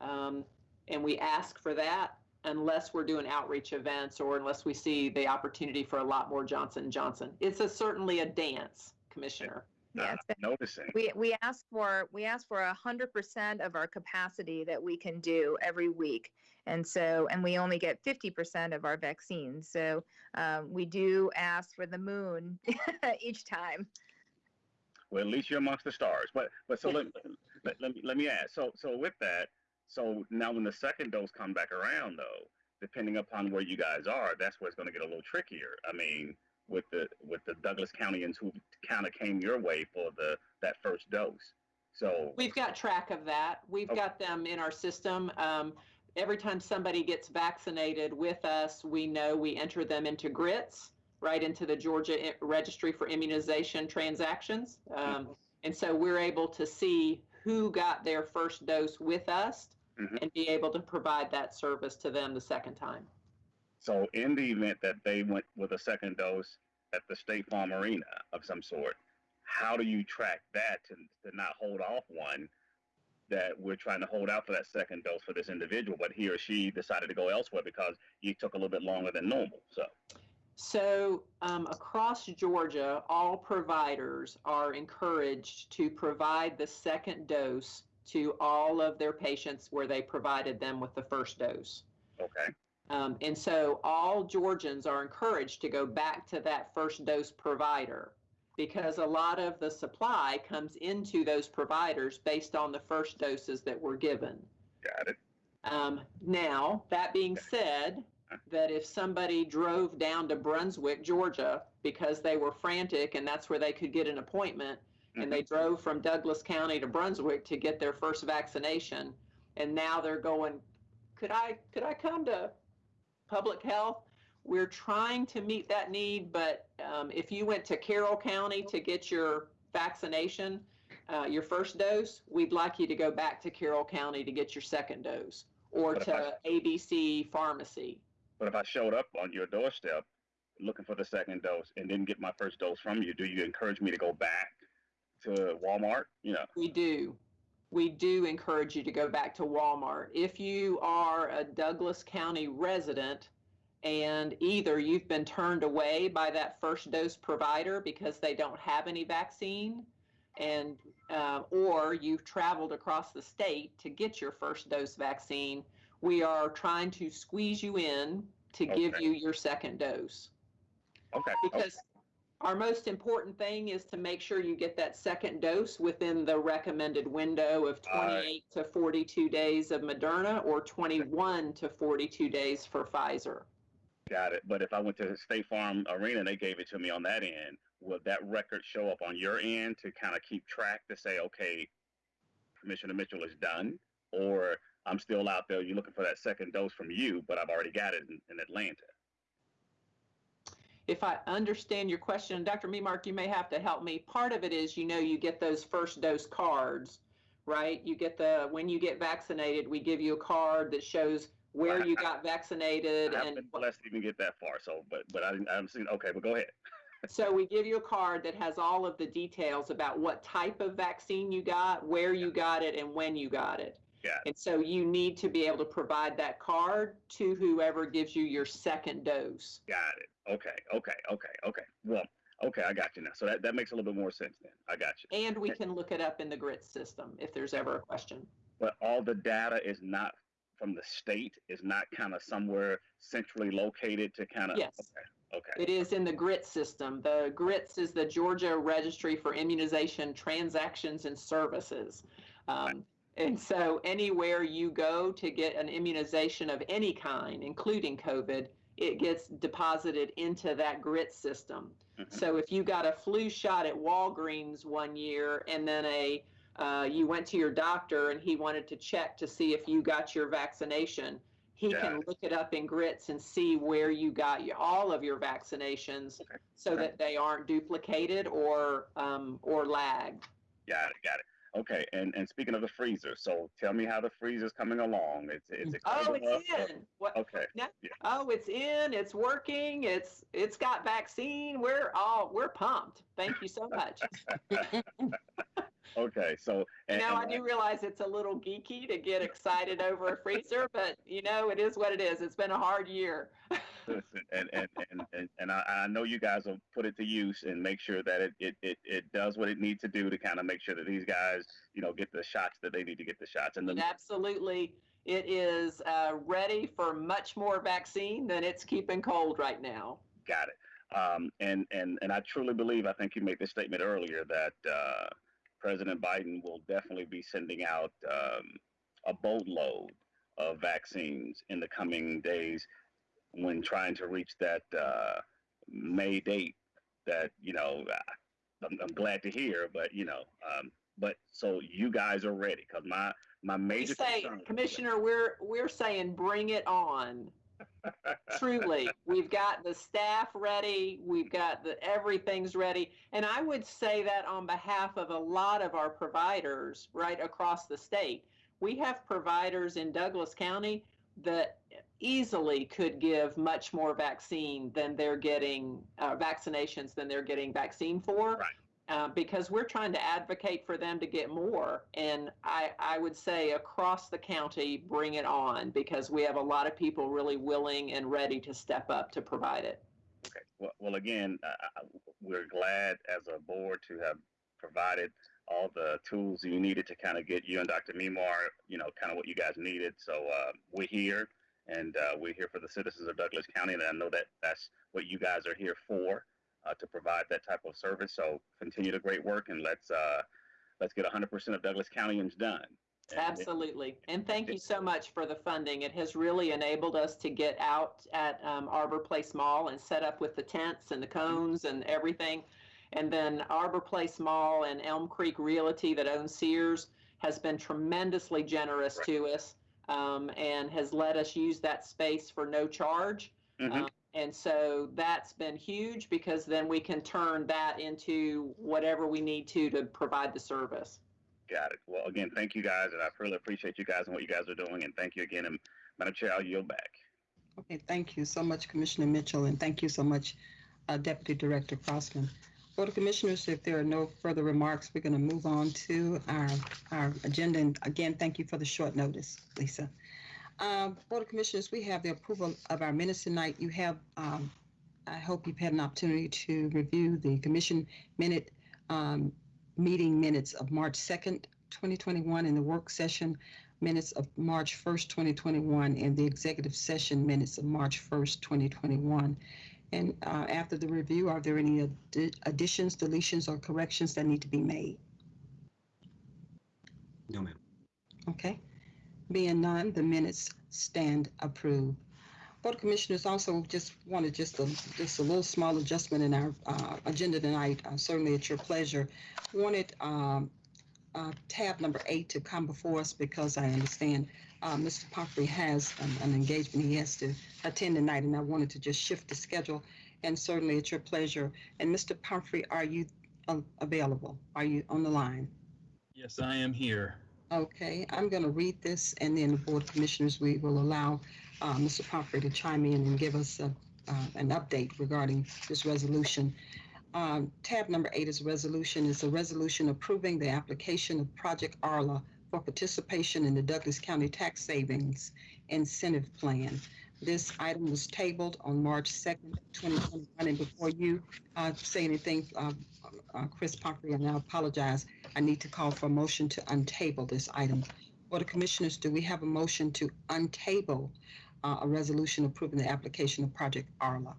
Um, and we ask for that unless we're doing outreach events or unless we see the opportunity for a lot more Johnson Johnson. It's a, certainly a dance, Commissioner. Yes. I'm noticing. We, we ask for, we ask for a hundred percent of our capacity that we can do every week. And so, and we only get fifty percent of our vaccines. So, um, we do ask for the moon each time. Well, at least you're amongst the stars. But but so let, let, let me let me ask. So so with that, so now when the second dose come back around though, depending upon where you guys are, that's where it's going to get a little trickier. I mean, with the with the Douglas Countyans who kind of came your way for the that first dose. So We've got track of that. We've Okay. got them in our system. Um, every time somebody gets vaccinated with us, we know we enter them into GRITS, right into the Georgia Registry for Immunization Transactions. Um, and so we're able to see who got their first dose with us Mhm. and be able to provide that service to them the second time. so in the event that they went with a second dose at the State Farm Arena of some sort, how do you track that to, to not hold off one that we're trying to hold out for that second dose for this individual, but he or she decided to go elsewhere because you took a little bit longer than normal. So, So um, across Georgia, all providers are encouraged to provide the second dose to all of their patients where they provided them with the first dose. okay, Um, and so all Georgians are encouraged to go back to that first dose provider because a lot of the supply comes into those providers based on the first doses that were given. got it. Um, now, that being said, that if somebody drove down to Brunswick, Georgia, because they were frantic and that's where they could get an appointment, and they drove from Douglas County to Brunswick to get their first vaccination, and now they're going, could I, could I come to public health? We're trying to meet that need, but um, if you went to Carroll County to get your vaccination, uh, your first dose, we'd like you to go back to Carroll County to get your second dose or But to ABC Pharmacy. But if I showed up on your doorstep looking for the second dose and didn't get my first dose from you, do you encourage me to go back to Walmart? You know, We do. We do encourage you to go back to Walmart. If you are a Douglas County resident and either you've been turned away by that first dose provider because they don't have any vaccine, and uh, or you've traveled across the state to get your first dose vaccine, we are trying to squeeze you in to give you your second dose okay, okay, because our most important thing is to make sure you get that second dose within the recommended window of All right. 28 to 42 days of Moderna or 21 to 42 days for Pfizer. got it. But if I went to State Farm Arena and they gave it to me on that end, will that record show up on your end to kind of keep track to say, okay, Commissioner Mitchell is done, or I'm still out there. You're looking for that second dose from you, but I've already got it in, in Atlanta. If I understand your question, Dr. Memark, you may have to help me. Part of it is, you know, you get those first dose cards, right? You get the, when you get vaccinated, we give you a card that shows where you got vaccinated I haven't and been blessed to even get that far. So, but but I didn't. I haven't seen. Okay, but go ahead. So we give you a card that has all of the details about what type of vaccine you got, where you got it, and when you got it. Got it. And so you need to be able to provide that card to whoever gives you your second dose. Got it. Okay. Okay. Okay. Okay. Well. Okay, I got you now. So that, that makes a little bit more sense then. I got you. And we can look it up in the GRIT system if there's ever a question. But all the data is not from the state. Is not kind of somewhere centrally located to kind of. Yes. Okay. Okay. It is in the GRIT system. The GRITS is the Georgia Registry for Immunization Transactions and Services. Um, and so anywhere you go to get an immunization of any kind, including COVID, it gets deposited into that GRIT system. Mhm. So if you got a flu shot at Walgreens one year and then a uh, you went to your doctor and he wanted to check to see if you got your vaccination, he Got can look it up in grits and see where you got your, all of your vaccinations Okay. so Okay. that they aren't duplicated or um, or lagged. Got it. Got it. Okay. And and speaking of the freezer, so tell me how the freezer's coming along. It's is it Oh, coming up? it's in. What? Okay. Oh, it's in. It's working. It's it's got vaccine. We're all we're pumped. Thank you so much. Okay. So and, know, I do realize it's a little geeky to get excited over a freezer, but you know, it is what it is. It's been a hard year. Listen, and and and and, and I, I know you guys will put it to use and make sure that it, it, it, it does what it needs to do to kind of make sure that these guys, you know, get the shots that they need to get the shots. And absolutely, it is uh, ready for much more vaccine than it's keeping cold right now. got it. Um, and and and I truly believe, I think you made this statement earlier that uh, President Biden will definitely be sending out um, a boatload of vaccines in the coming days when trying to reach that uh, May date. That you know, I'm, I'm glad to hear, but you know, um, but so you guys are ready because my my major say, Commissioner, we're we're saying bring it on. Truly, we've got the staff ready. We've got the everything's ready, and I would say that on behalf of a lot of our providers right across the state. We have providers in Douglas County that easily could give much more vaccine than they're getting uh, vaccinations than they're getting vaccine for. Right. Uh, because we're trying to advocate for them to get more. And I, I would say across the county, bring it on because we have a lot of people really willing and ready to step up to provide it. Okay. Well, well again, uh, we're glad as a board to have provided all the tools you needed to kind of get you and Dr. Memark, you know, kind of what you guys needed. So uh, we're here, and uh, we're here for the citizens of Douglas County, and I know that that's what you guys are here for, uh, to provide that type of service. So continue the great work, and let's uh, let's get 100% of Douglas Countyans done. And- Absolutely. And thank you so much for the funding. It has really enabled us to get out at um, Arbor Place Mall and set up with the tents and the cones and everything. And then Arbor Place Mall and Elm Creek Realty that owns Sears has been tremendously generous Right. to us um, and has let us use that space for no charge. Mhm. Um, and so that's been huge because then we can turn that into whatever we need to to provide the service. Got it. Well, again, thank you guys, and I really appreciate you guys and what you guys are doing, and thank you again. And Madam Chair, I'll yield back. Okay, thank you so much, Commissioner Mitchell, and thank you so much, uh, Deputy Director Crossman. Board of Commissioners, if there are no further remarks, we're going to move on to our, our agenda. And again, thank you for the short notice, Lisa. Um, Board of Commissioners, we have the approval of our minutes tonight. You have, um, I hope you've had an opportunity to review the commission minute, um, meeting minutes of March 2nd, 2021, and the work session minutes of March 1st, 2021, and the executive session minutes of March 1st, 2021. And uh, after the review, are there any addi- additions, deletions, or corrections that need to be made? No, ma'am. Okay. Being none, the minutes stand approved. Board of Commissioners also just wanted just a, just a little small adjustment in our uh, agenda tonight, uh, certainly at your pleasure. Wanted um, uh, tab number eight to come before us because I understand uh, Mr. Pumphrey has an, an engagement he has to attend tonight, and I wanted to just shift the schedule, and certainly it's your pleasure. And Mr. Pumphrey, are you uh, available? Are you on the line? Yes, I am here. Okay, I'm going to read this, and then the Board of Commissioners, we will allow uh, Mr. Pumphrey to chime in and give us a, uh, an update regarding this resolution. Um, Tab number eight is resolution, is a resolution approving the application of Project Arla for participation in the Douglas County Tax Savings Incentive Plan. This item was tabled on March 2nd, 2021, and before you uh, say anything, uh, uh, Chris Pumphrey, and I apologize, I need to call for a motion to untable this item. Board of Commissioners, do we have a motion to untable uh, a resolution approving the application of Project Arla?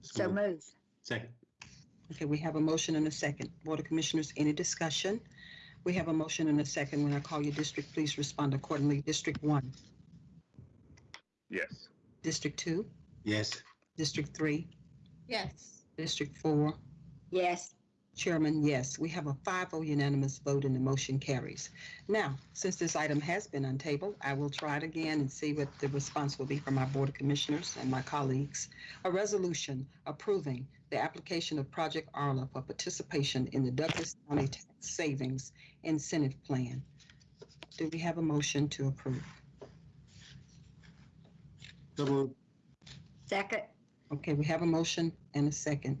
So moved. Second. Okay, we have a motion and a second. Board of Commissioners, any discussion? We have a motion and a second. When I call your district, please respond accordingly. District one, Yes. District two, Yes. District three, Yes. District four, Yes. Chairman, yes. We have a 5-0 unanimous vote and the motion carries. Now, since this item has been untabled, I will try it again and see what the response will be from our Board of Commissioners and my colleagues. A resolution approving the application of Project Arla for participation in the Douglas County Tax Savings Incentive Plan. Do we have a motion to approve? So moved. Second. Okay, we have a motion and a second.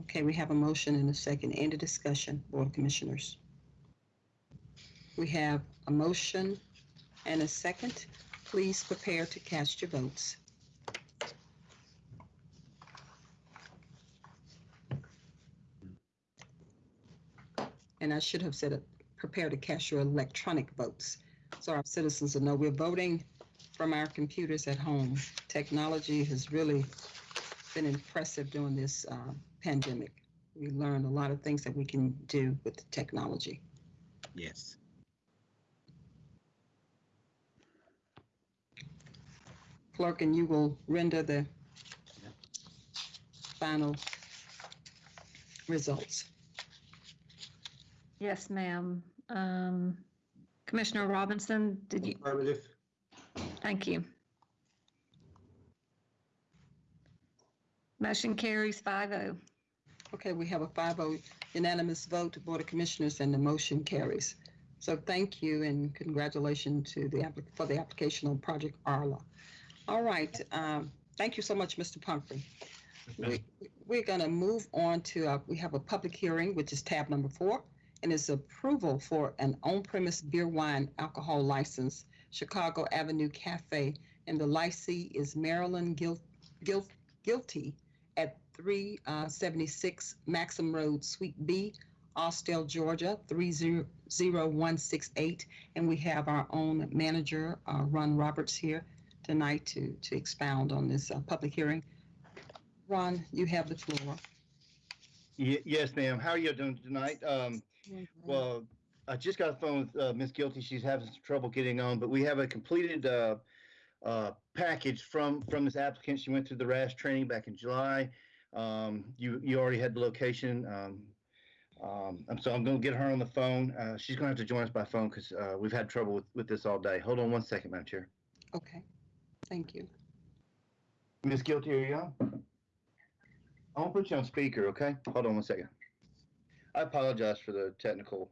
Okay, we have a motion and a second. End of discussion, Board of Commissioners. We have a motion and a second. Please prepare to cast your votes. And I should have said, it, prepare to cast your electronic votes. So our citizens will know we're voting from our computers at home. Technology has really been impressive during this uh, pandemic. We learned a lot of things that we can do with technology. Yes. Clerk, and you will render the final results. Yes, ma'am. Um, Commissioner Robinson, did you, Affirmative. thank you. Motion carries oh. 5-0. Okay, we have a 5-0 unanimous vote, Board of Commissioners, and the motion carries. So thank you and congratulations to the, applic- for the application on Project Arla. All right, um, thank you so much, Mr. Pumphrey. We- We're going to move on to, uh, we have a public hearing, which is tab number four, and is approval for an on-premise beer, wine, alcohol license, Chicago Avenue Cafe, and the licensee is Marilyn Gil- Gil- Guilty at 376 Maxham Road, Suite B, Austell, Georgia, 300168. And we have our own manager, uh, Ron Roberts, here tonight to, to expound on this uh, public hearing. Ron, you have the floor. Ye- Yes, ma'am. How are you doing tonight? Um, well, I just got a phone with uh, Miss Guilty. She's having some trouble getting on, but we have a completed uh, uh, package from from this applicant. She went through the RAS training back in July. Um, you you already had the location. Um, um, so I'm going to get her on the phone. Uh, she's going to have to join us by phone because uh, we've had trouble with, with this all day. Hold on one second, Madam Chair. Okay, thank you. Miss Guilty, are you on? I'm gonna put you on speaker, okay? Hold on one second. I apologize for the technical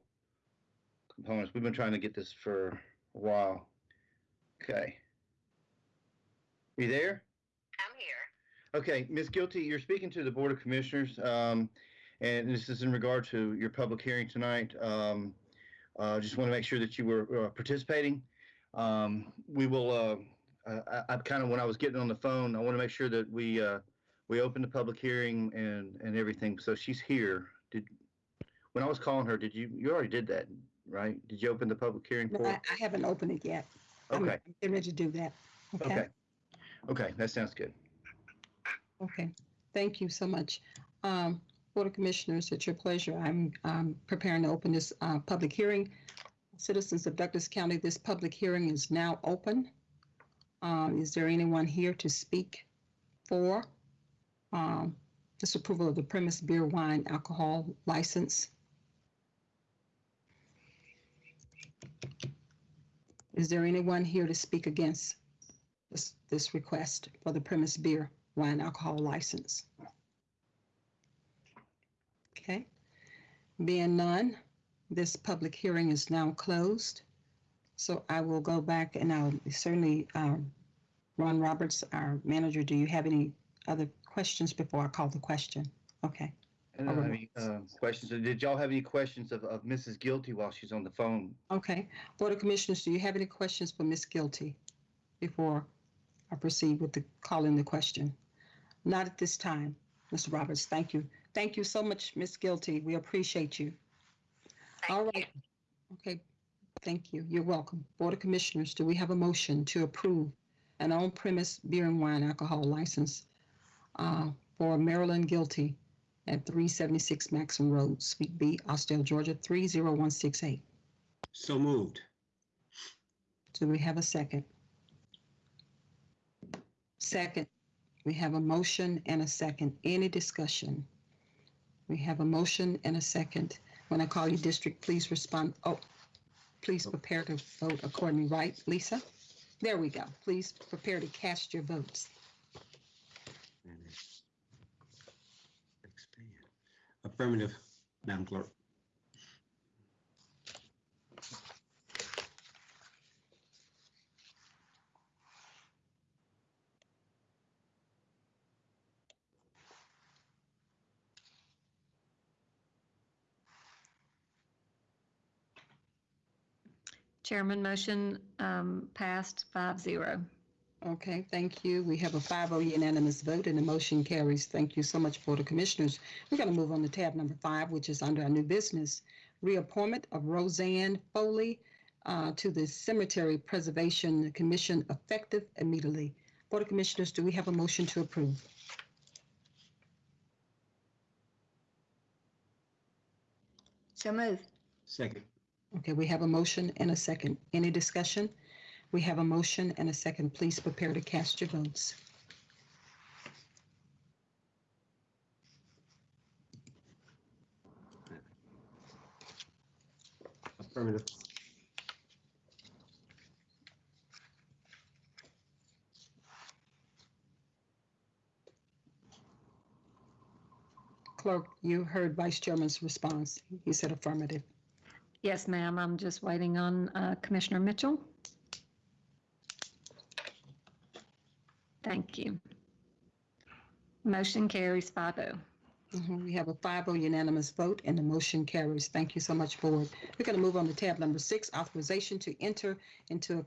components. We've been trying to get this for a while. Okay. You there? I'm here. Okay, Ms. Guilty, you're speaking to the Board of Commissioners, um, and this is in regard to your public hearing tonight. Um, uh, just want to make sure that you were uh, participating. Um, we will, uh, I, I kind of, when I was getting on the phone, I want to make sure that we, uh, we opened the public hearing and, and everything. So she's here. Did, when I was calling her, did you, you already did that, right? Did you open the public hearing No. I. I haven't opened it yet. Okay, I'm Okay, Getting ready to do that. Okay, okay. Okay, that sounds good. okay. Thank you so much. Um, Board of Commissioners, it's your pleasure. I'm, um, preparing to open this, uh, public hearing. Citizens of Douglas County, this public hearing is now open. Um, is there anyone here to speak for, um, this approval of the premise beer, wine, alcohol license? Is there anyone here to speak against this, this request for the premise beer, wine, alcohol license? Okay, being none, this public hearing is now closed. So I will go back and I'll certainly, um, Ron Roberts, our manager, do you have any other questions before I call the question? Okay, I don't have any uh, questions. Did y'all have any questions of, of Mrs. Guilty while she's on the phone? okay. Board of Commissioners, do you have any questions for Ms. Guilty before I proceed with the calling the question? Not at this time, Mr. Roberts. Thank you. Thank you so much, Ms. Guilty. We appreciate you. All Thank you. Okay, thank you. You're welcome. Board of Commissioners, do we have a motion to approve an on-premise beer and wine alcohol license uh, for Maryland Guilty at 376 Maxham Road, Suite B, Austell, Georgia, 30168. So moved. Do we have a second? Second. We have a motion and a second. Any discussion? We have a motion and a second. When I call you district, please respond. Oh, please prepare to vote accordingly, right, Lisa? There we go. Please prepare to cast your votes. Affirmative, Madam Clerk. Chairman, motion um, passed five zero. Okay, thank you. We have a 5-0 unanimous vote and the motion carries. Thank you so much, Board of Commissioners. We're going to move on to tab number five, which is under our new business. Reappointment of Roseanne Foley uh, to the Cemetery Preservation Commission effective immediately. Board of Commissioners, do we have a motion to approve? So move. Second. Okay, we have a motion and a second. Any discussion? We have a motion and a second. Please prepare to cast your votes. Affirmative. Clerk, you heard Vice Chairman's response. He said affirmative. Yes, ma'am. I'm just waiting on uh, Commissioner Mitchell. Thank you. Motion carries five oh. Mhm, We have a 5-0 unanimous vote and the motion carries. Thank you so much, Board. We're going to move on to tab number six, authorization to enter into, a-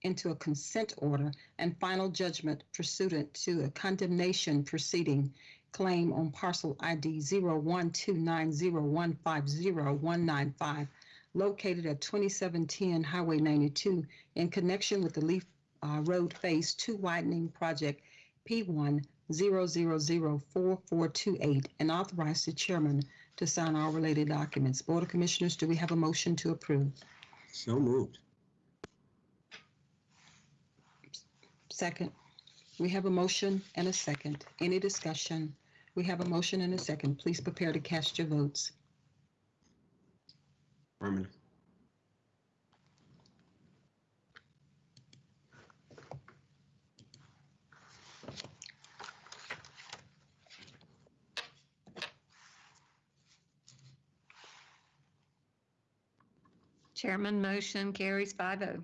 into a consent order and final judgment pursuant to a condemnation proceeding claim on parcel ID 012901500195 located at 2710 Highway 92 in connection with the Leaf uh, Road Phase 2 widening project P1 0004428 and authorize the chairman to sign all related documents. Board of Commissioners, do we have a motion to approve? So moved. Second. We have a motion and a second. Any discussion? We have a motion and a second. Please prepare to cast your votes. Affirmative. Chairman, motion carries five oh.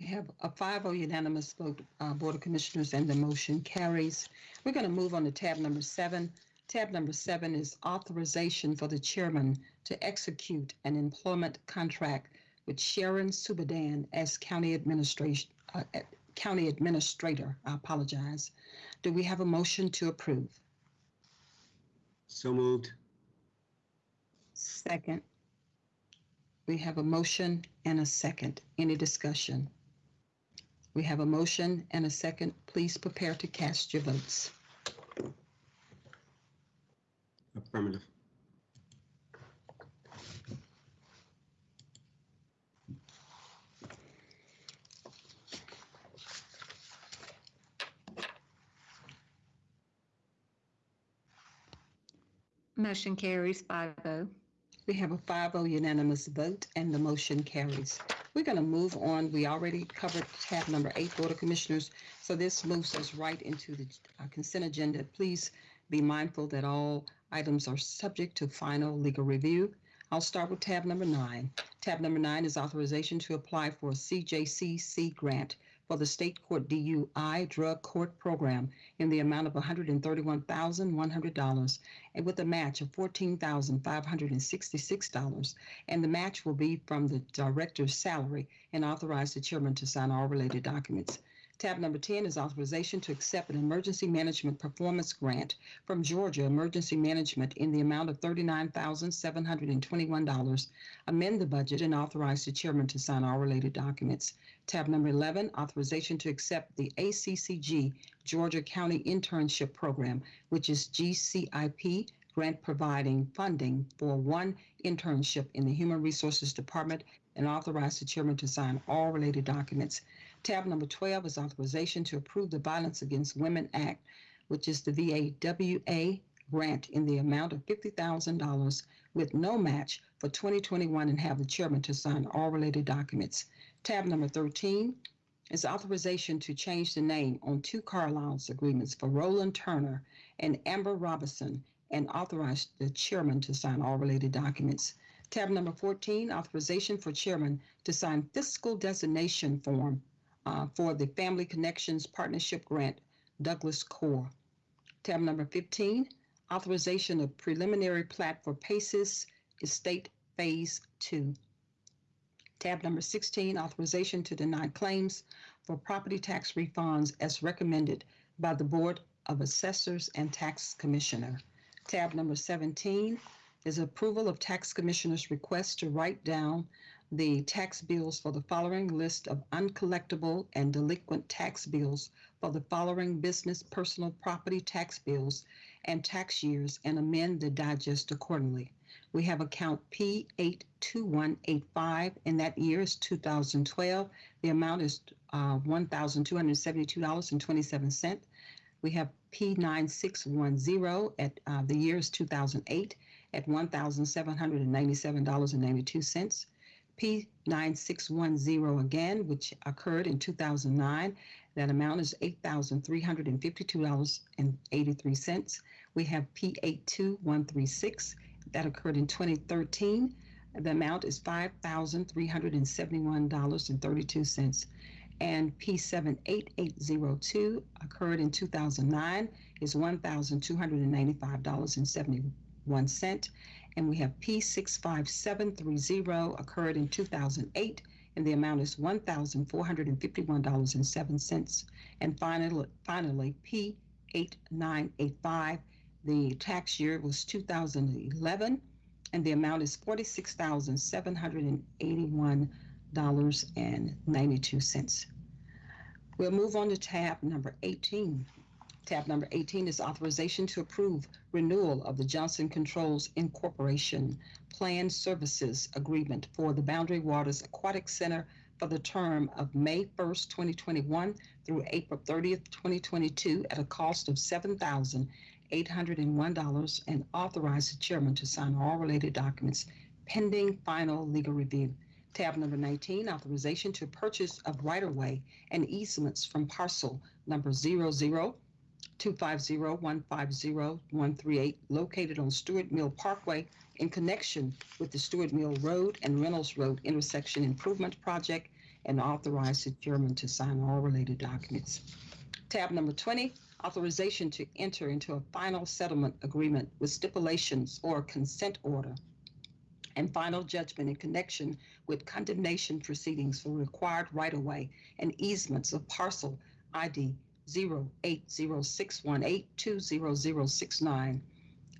We have a 5-0 unanimous vote, uh, Board of Commissioners, and the motion carries. We're going to move on to tab number seven. Tab number seven is authorization for the chairman to execute an employment contract with Sharon Subadan as county administration, uh, uh, county administrator. I apologize. Do we have a motion to approve? So moved. Second. We have a motion and a second. Any discussion? We have a motion and a second. Please prepare to cast your votes. Affirmative. Motion carries five oh. We have a 5-0 unanimous vote and the motion carries. We're going to move on. We already covered tab number eight, Board of Commissioners. So this moves us right into the uh, consent agenda. Please be mindful that all items are subject to final legal review. I'll start with tab number nine. Tab number nine is authorization to apply for a CJCC grant for the State Court DUI Drug Court Program in the amount of $131,100 and with a match of $14,566. And the match will be from the director's salary and authorize the chairman to sign all related documents. Tab number 10 is authorization to accept an emergency management performance grant from Georgia Emergency Management in the amount of $39,721. Amend the budget and authorize the chairman to sign all related documents. Tab number 11, authorization to accept the ACCG Georgia County Internship Program, which is GCIP grant providing funding for one internship in the Human Resources Department and authorize the chairman to sign all related documents. Tab number 12 is authorization to approve the Violence Against Women Act, which is the VAWA grant in the amount of $50,000 with no match for 2021 and have the chairman to sign all related documents. Tab number 13 is authorization to change the name on two car allowance agreements for Roland Turner and Amber Robinson and authorize the chairman to sign all related documents. Tab number 14, authorization for chairman to sign fiscal designation form uh, for the Family Connections Partnership Grant, Douglas Core. Tab number 15, authorization of preliminary plat for PACES Estate Phase 2. Tab number 16, authorization to deny claims for property tax refunds as recommended by the Board of Assessors and Tax Commissioner. Tab number 17 is approval of tax commissioner's request to write down the tax bills for the following list of uncollectible and delinquent tax bills for the following business personal property tax bills and tax years and amend the digest accordingly. We have account P82185 and that year is 2012. The amount is uh, $1,272.27. We have P9610 at uh, the year is 2008 at $1,797.92. P9610 again, which occurred in 2009. That amount is $8,352.83. We have P82136 that occurred in 2013. The amount is $5,371.32. And P78802 occurred in 2009 is $1,295.71. And we have P65730 occurred in 2008 and the amount is $1,451.07. And finally, finally P8985, the tax year was 2011 and the amount is $46,781.92. We'll move on to tab number 18. Tab number 18 is authorization to approve renewal of the Johnson Controls Incorporation Plan Services Agreement for the Boundary Waters Aquatic Center for the term of May 1st, 2021 through April 30th, 2022 at a cost of $7,801 and authorize the chairman to sign all related documents pending final legal review. Tab number 19, authorization to purchase of right-of-way and easements from parcel number 00 250-150-138 located on Stewart Mill Parkway in connection with the Stewart Mill Road and Reynolds Road intersection improvement project and authorize the chairman to sign all related documents. Tab number 20, authorization to enter into a final settlement agreement with stipulations or consent order and final judgment in connection with condemnation proceedings for required right-of-way and easements of parcel ID 08061820069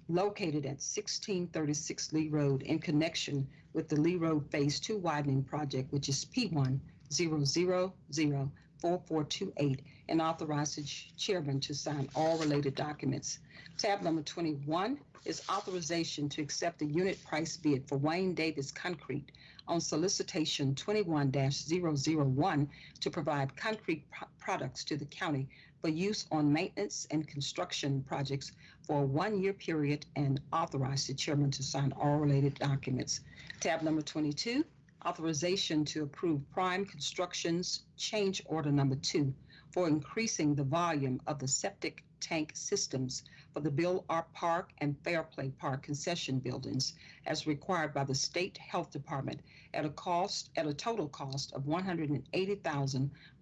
located at 1636 Lee Road in connection with the Lee Road Phase 2 widening project, which is P1004428, and authorize the ch- chairman to sign all related documents. Tab number 21 is authorization to accept the unit price bid for Wayne Davis Concrete on solicitation 21-001 to provide concrete products to the county for use on maintenance and construction projects for a one-year period and authorize the chairman to sign all related documents. Tab number 22, authorization to approve Prime Construction's change order number two for increasing the volume of the septic tank systems for the Bill Arp Park and Fairplay Park concession buildings as required by the State Health Department at a cost, at a total cost of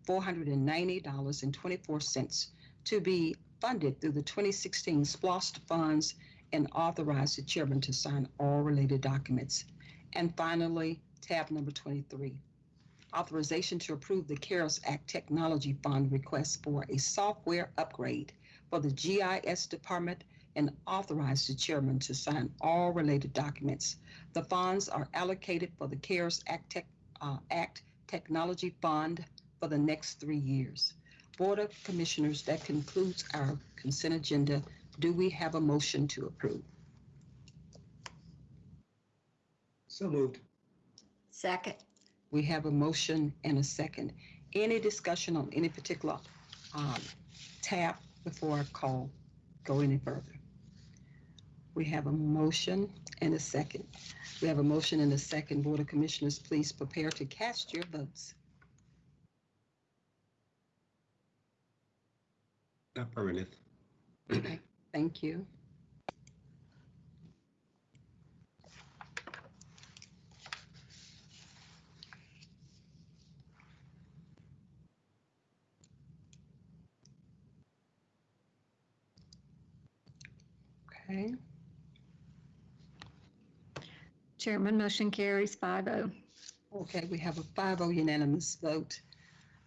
$180,490.24 to be funded through the 2016 SPLOST funds and authorize the chairman to sign all related documents. And finally, tab number 23, authorization to approve the CARES Act Technology Fund request for a software upgrade for the GIS department and authorize the chairman to sign all related documents. The funds are allocated for the CARES Act, Tech, uh, Act Technology Fund for the next three years. Board of Commissioners, that concludes our consent agenda. Do we have a motion to approve? So moved. Second. We have a motion and a second. Any discussion on any particular um, tab before I call, go any further? We have a motion and a second. We have a motion and a second. Board of Commissioners, please prepare to cast your votes. Affirmative. Thank you. Okay, Chairman, motion carries oh. 5-0. okay, we have a 5-0 unanimous vote,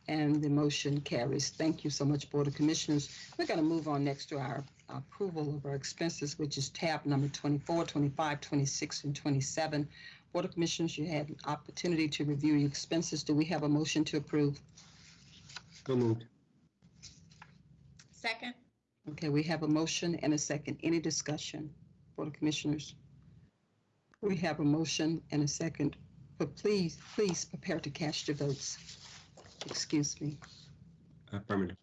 and the motion carries. Thank you so much, Board of Commissioners. We're going to move on next to our approval of our expenses, which is tab number 24, 25, 26, and 27. Board of Commissioners, you had an opportunity to review your expenses. Do we have a motion to approve? So moved. Second. Okay, we have a motion and a second. Any discussion, Board of Commissioners? We have a motion and a second, but please, please prepare to cast your votes. Excuse me. Affirmative.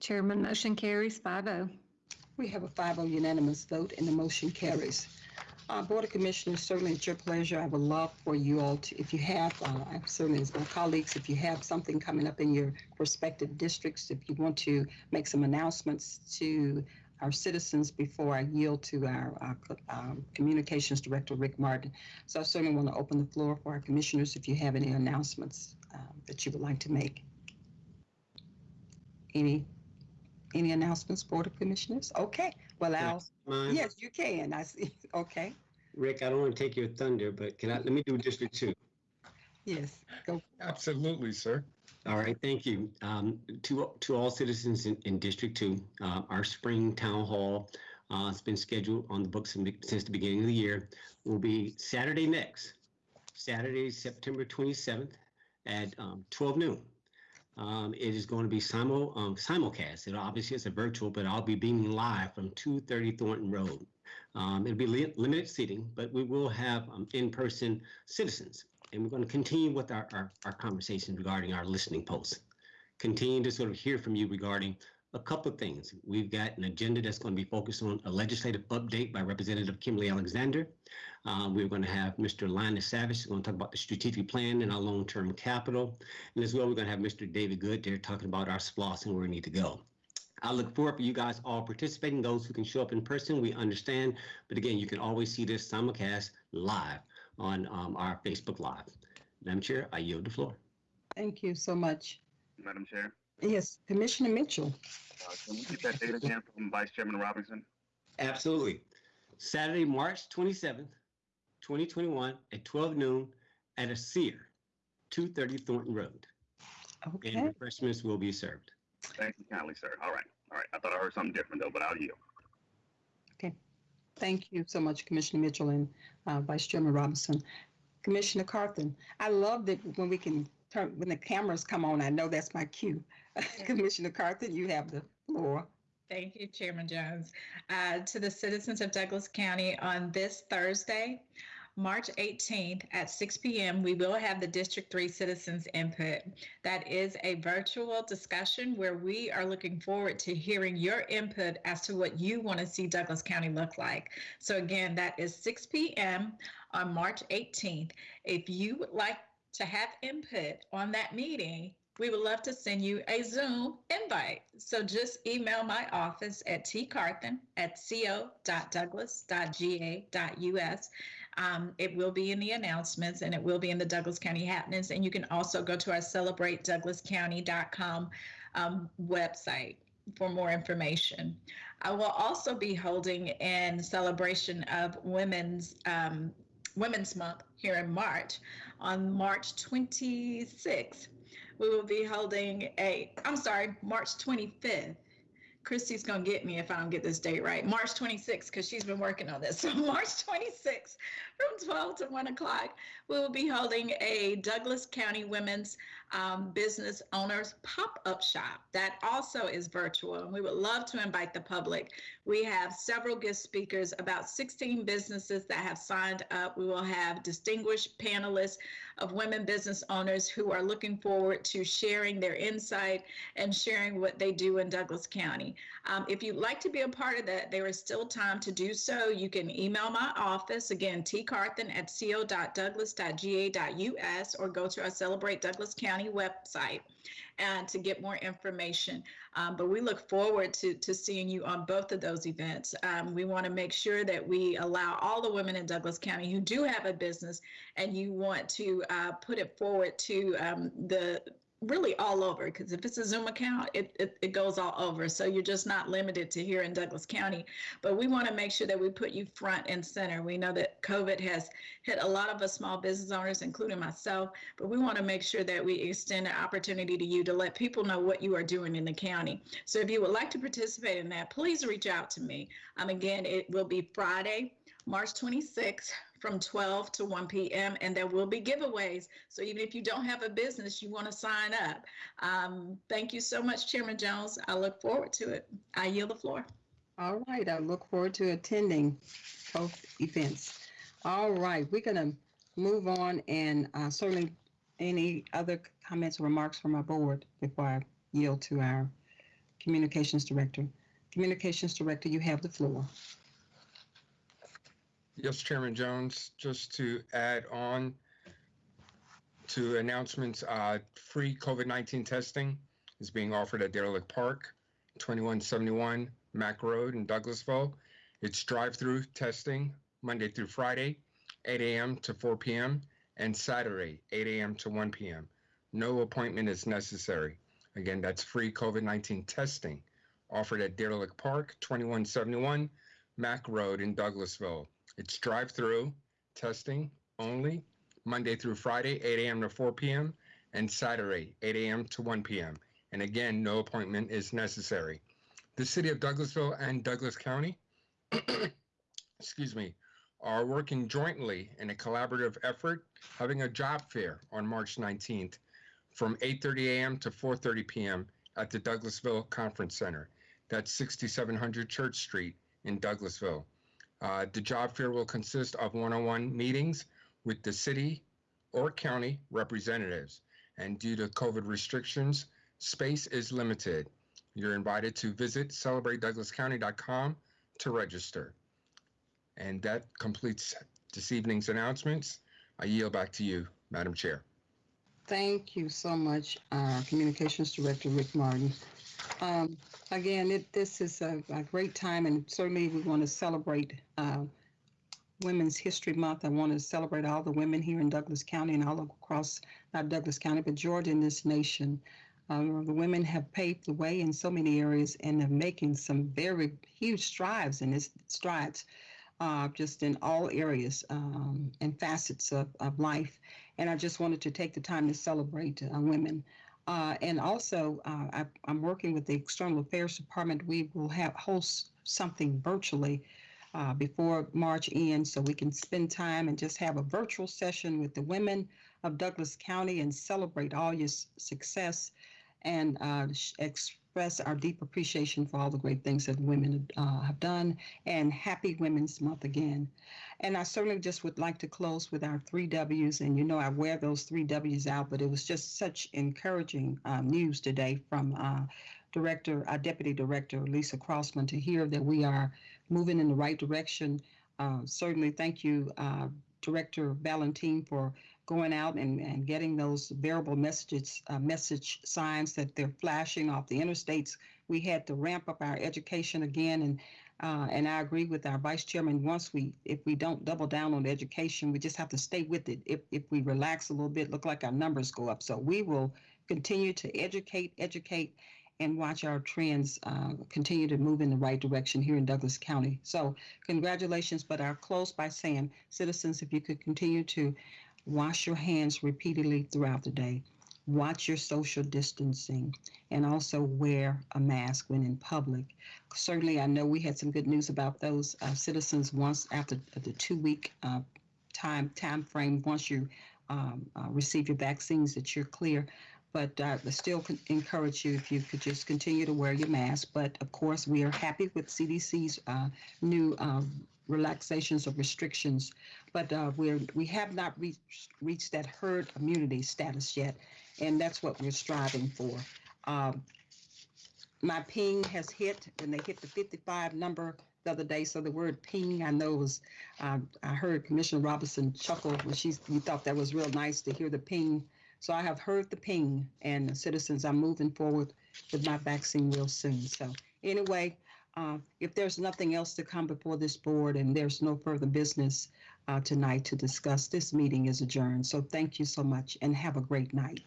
Chairman, motion carries oh. 5-0. We have a 5-0 unanimous vote and the motion carries. Uh, Board of Commissioners, certainly it's your pleasure. I would love for you all to, if you have, uh, I certainly as my colleagues, if you have something coming up in your respective districts, if you want to make some announcements to our citizens before I yield to our, uh, co- um, Communications Director, Rick Martin. So I certainly want to open the floor for our commissioners if you have any announcements um, that you would like to make. Any, any announcements, Board of Commissioners? Okay, well, I'll, Mine? yes, you can. I see. Okay, Rick, I don't want to take your thunder, but can I, let me do District Two. yes, go. Absolutely, sir. All right, thank you. Um, to, to all citizens in, in District Two, uh, our spring town hall, uh, has been scheduled on the books since the beginning of the year. Will be Saturday next, Saturday, September twenty-seventh at, um, twelve noon. Um, it is going to be simul, um, simulcast. It obviously is a virtual, but I'll be beaming live from two thirty Thornton Road. Um, it'll be li- limited seating, but we will have, um, in-person citizens and we're going to continue with our, our, our conversation regarding our listening posts. Continue to sort of hear from you regarding a couple of things. We've got an agenda that's going to be focused on a legislative update by Representative Kimberly Alexander. Uh, we're going to have Mr. Linus Savage who's going to talk about the strategic plan and our long-term capital. And as well, we're going to have Mr. David Good there talking about our SPLOST and where we need to go. I look forward for you guys all participating. Those who can show up in person, we understand. But again, you can always see this simulcast live on um, our Facebook Live. Madam Chair, I yield the floor. Thank you so much. Madam Chair, Yes, Commissioner Mitchell. uh, can we get that date again from Vice Chairman Robinson? Absolutely. Saturday, March 27th, 2021 at 12 noon at a Sear, 230 Thornton Road. And Okay, refreshments will be served. Thank you kindly, sir. All right, all right. I thought I heard something different though, but I'll yield. Okay. Thank you so much, Commissioner Mitchell and uh, Vice Chairman Robinson. Commissioner Carthen, I love that when we can turn, when the cameras come on, I know that's my cue. Commissioner Carthen, you have the floor. Thank you, Chairman Jones. Uh, to the citizens of Douglas County, on this Thursday, March 18th at 6 p.m., we will have the District 3 Citizens Input. That is a virtual discussion where we are looking forward to hearing your input as to what you want to see Douglas County look like. So again, that is 6 p.m. on March 18th. If you would like to have input on that meeting, we would love to send you a Zoom invite. So just email my office at tcarthen at co.douglas.ga.us. Um, it will be in the announcements and it will be in the Douglas County happenings. And you can also go to our celebratedouglascounty.com um, website for more information. I will also be holding in celebration of Women's um, Women's Month here in March on March 26th. We will be holding a, I'm sorry, March 25th. Christy's going to get me if I don't get this date right. March 26th, because she's been working on this. So, March 26th from 12 to 1 o'clock, we will be holding a Douglas County Women's um, Business Owners pop up shop. That also is virtual, and we would love to invite the public. We have several guest speakers, about 16 businesses that have signed up. We will have distinguished panelists of women business owners who are looking forward to sharing their insight and sharing what they do in Douglas County. Um, if you'd like to be a part of that, there is still time to do so. You can email my office, again, tcarthen at co.douglas.ga.us, or go to our Celebrate Douglas County website and to get more information. Um, but we look forward to, to seeing you on both of those events. Um, we want to make sure that we allow all the women in Douglas County who do have a business and you want to uh, put it forward to um, the really all over because if it's a Zoom account, it, it, it goes all over. So you're just not limited to here in Douglas County. But we want to make sure that we put you front and center. We know that COVID has hit a lot of us small business owners, including myself, but we want to make sure that we extend the opportunity to you to let people know what you are doing in the county. So if you would like to participate in that, please reach out to me. Um, again, it will be Friday, March 26th from 12 to 1 p.m. and there will be giveaways. So even if you don't have a business, you want to sign up. Um, thank you so much, Chairman Jones. I look forward to it. I yield the floor. All right, I look forward to attending both events. All right, we're gonna move on and uh, certainly any other comments or remarks from our board before I yield to our communications director. Communications director, you have the floor. Yes, Chairman Jones, just to add on to announcements, uh, free COVID-19 testing is being offered at Deer Lick Park, 2171 Mack Road in Douglasville. It's drive-through testing Monday through Friday, 8 a.m. to 4 p.m. and Saturday, 8 a.m. to 1 p.m. No appointment is necessary. Again, that's free COVID-19 testing offered at Deer Lick Park, 2171 Mack Road in Douglasville. It's drive-through testing only, Monday through Friday, 8 a.m. to 4 p.m., and Saturday, 8 a.m. to 1 p.m. And again, no appointment is necessary. The city of Douglasville and Douglas County, excuse me, are working jointly in a collaborative effort, having a job fair on March 19th from 8:30 a.m. to 4:30 p.m. at the Douglasville Conference Center. That's 6700 Church Street in Douglasville. Uh, the job fair will consist of one-on-one meetings with the city or county representatives. And due to COVID restrictions, space is limited. You're invited to visit celebratedouglascounty.com to register. And that completes this evening's announcements. I yield back to you, Madam Chair. Thank you so much, uh, Communications Director Rick Martin. Um, again, it, this is a, a great time, and certainly we want to celebrate uh, Women's History Month. I want to celebrate all the women here in Douglas County and all across, not Douglas County, but Georgia in this nation. Um, the women have paved the way in so many areas and are making some very huge strides in this strides, uh, just in all areas um, and facets of, of life. And I just wanted to take the time to celebrate uh, women. Uh, and also, uh, I, am working with the External Affairs Department. We will have host something virtually uh, before March ends, so we can spend time and just have a virtual session with the women of Douglas County and celebrate all your success and uh, sh- express our deep appreciation for all the great things that women uh, have done. And happy Women's Month again. And I certainly just would like to close with our three W's. And you know, I wear those three W's out, but it was just such encouraging um, news today from uh, Director, our Deputy Director, Lisa Crossman, to hear that we are moving in the right direction. Uh, certainly, thank you, uh, Director Valentine for going out and, and getting those variable messages, uh, message signs that they're flashing off the interstates. We had to ramp up our education again and uh, and I agree with our vice chairman. Once we, if we don't double down on education, we just have to stay with it. If if we relax a little bit, look like our numbers go up. So we will continue to educate, educate, and watch our trends uh, continue to move in the right direction here in Douglas County. So congratulations. But I'll close by saying, citizens, if you could continue to wash your hands repeatedly throughout the day, watch your social distancing, and also wear a mask when in public. Certainly, I know we had some good news about those uh, citizens once after the two-week uh, time time frame. Once you um, uh, receive your vaccines, that you're clear. But uh, I still encourage you if you could just continue to wear your mask. But of course, we are happy with CDC's uh, new um, relaxations of restrictions. But uh, we're we have not reached reached that herd immunity status yet, and that's what we're striving for. Um, my ping has hit, and they hit the 55 number the other day. So the word ping, I know was, um, I heard Commissioner Robinson chuckle when she, you thought that was real nice to hear the ping. So I have heard the ping, and the citizens, I'm moving forward with my vaccine real soon. So anyway, uh, if there's nothing else to come before this board and there's no further business uh, tonight to discuss, this meeting is adjourned. So thank you so much and have a great night.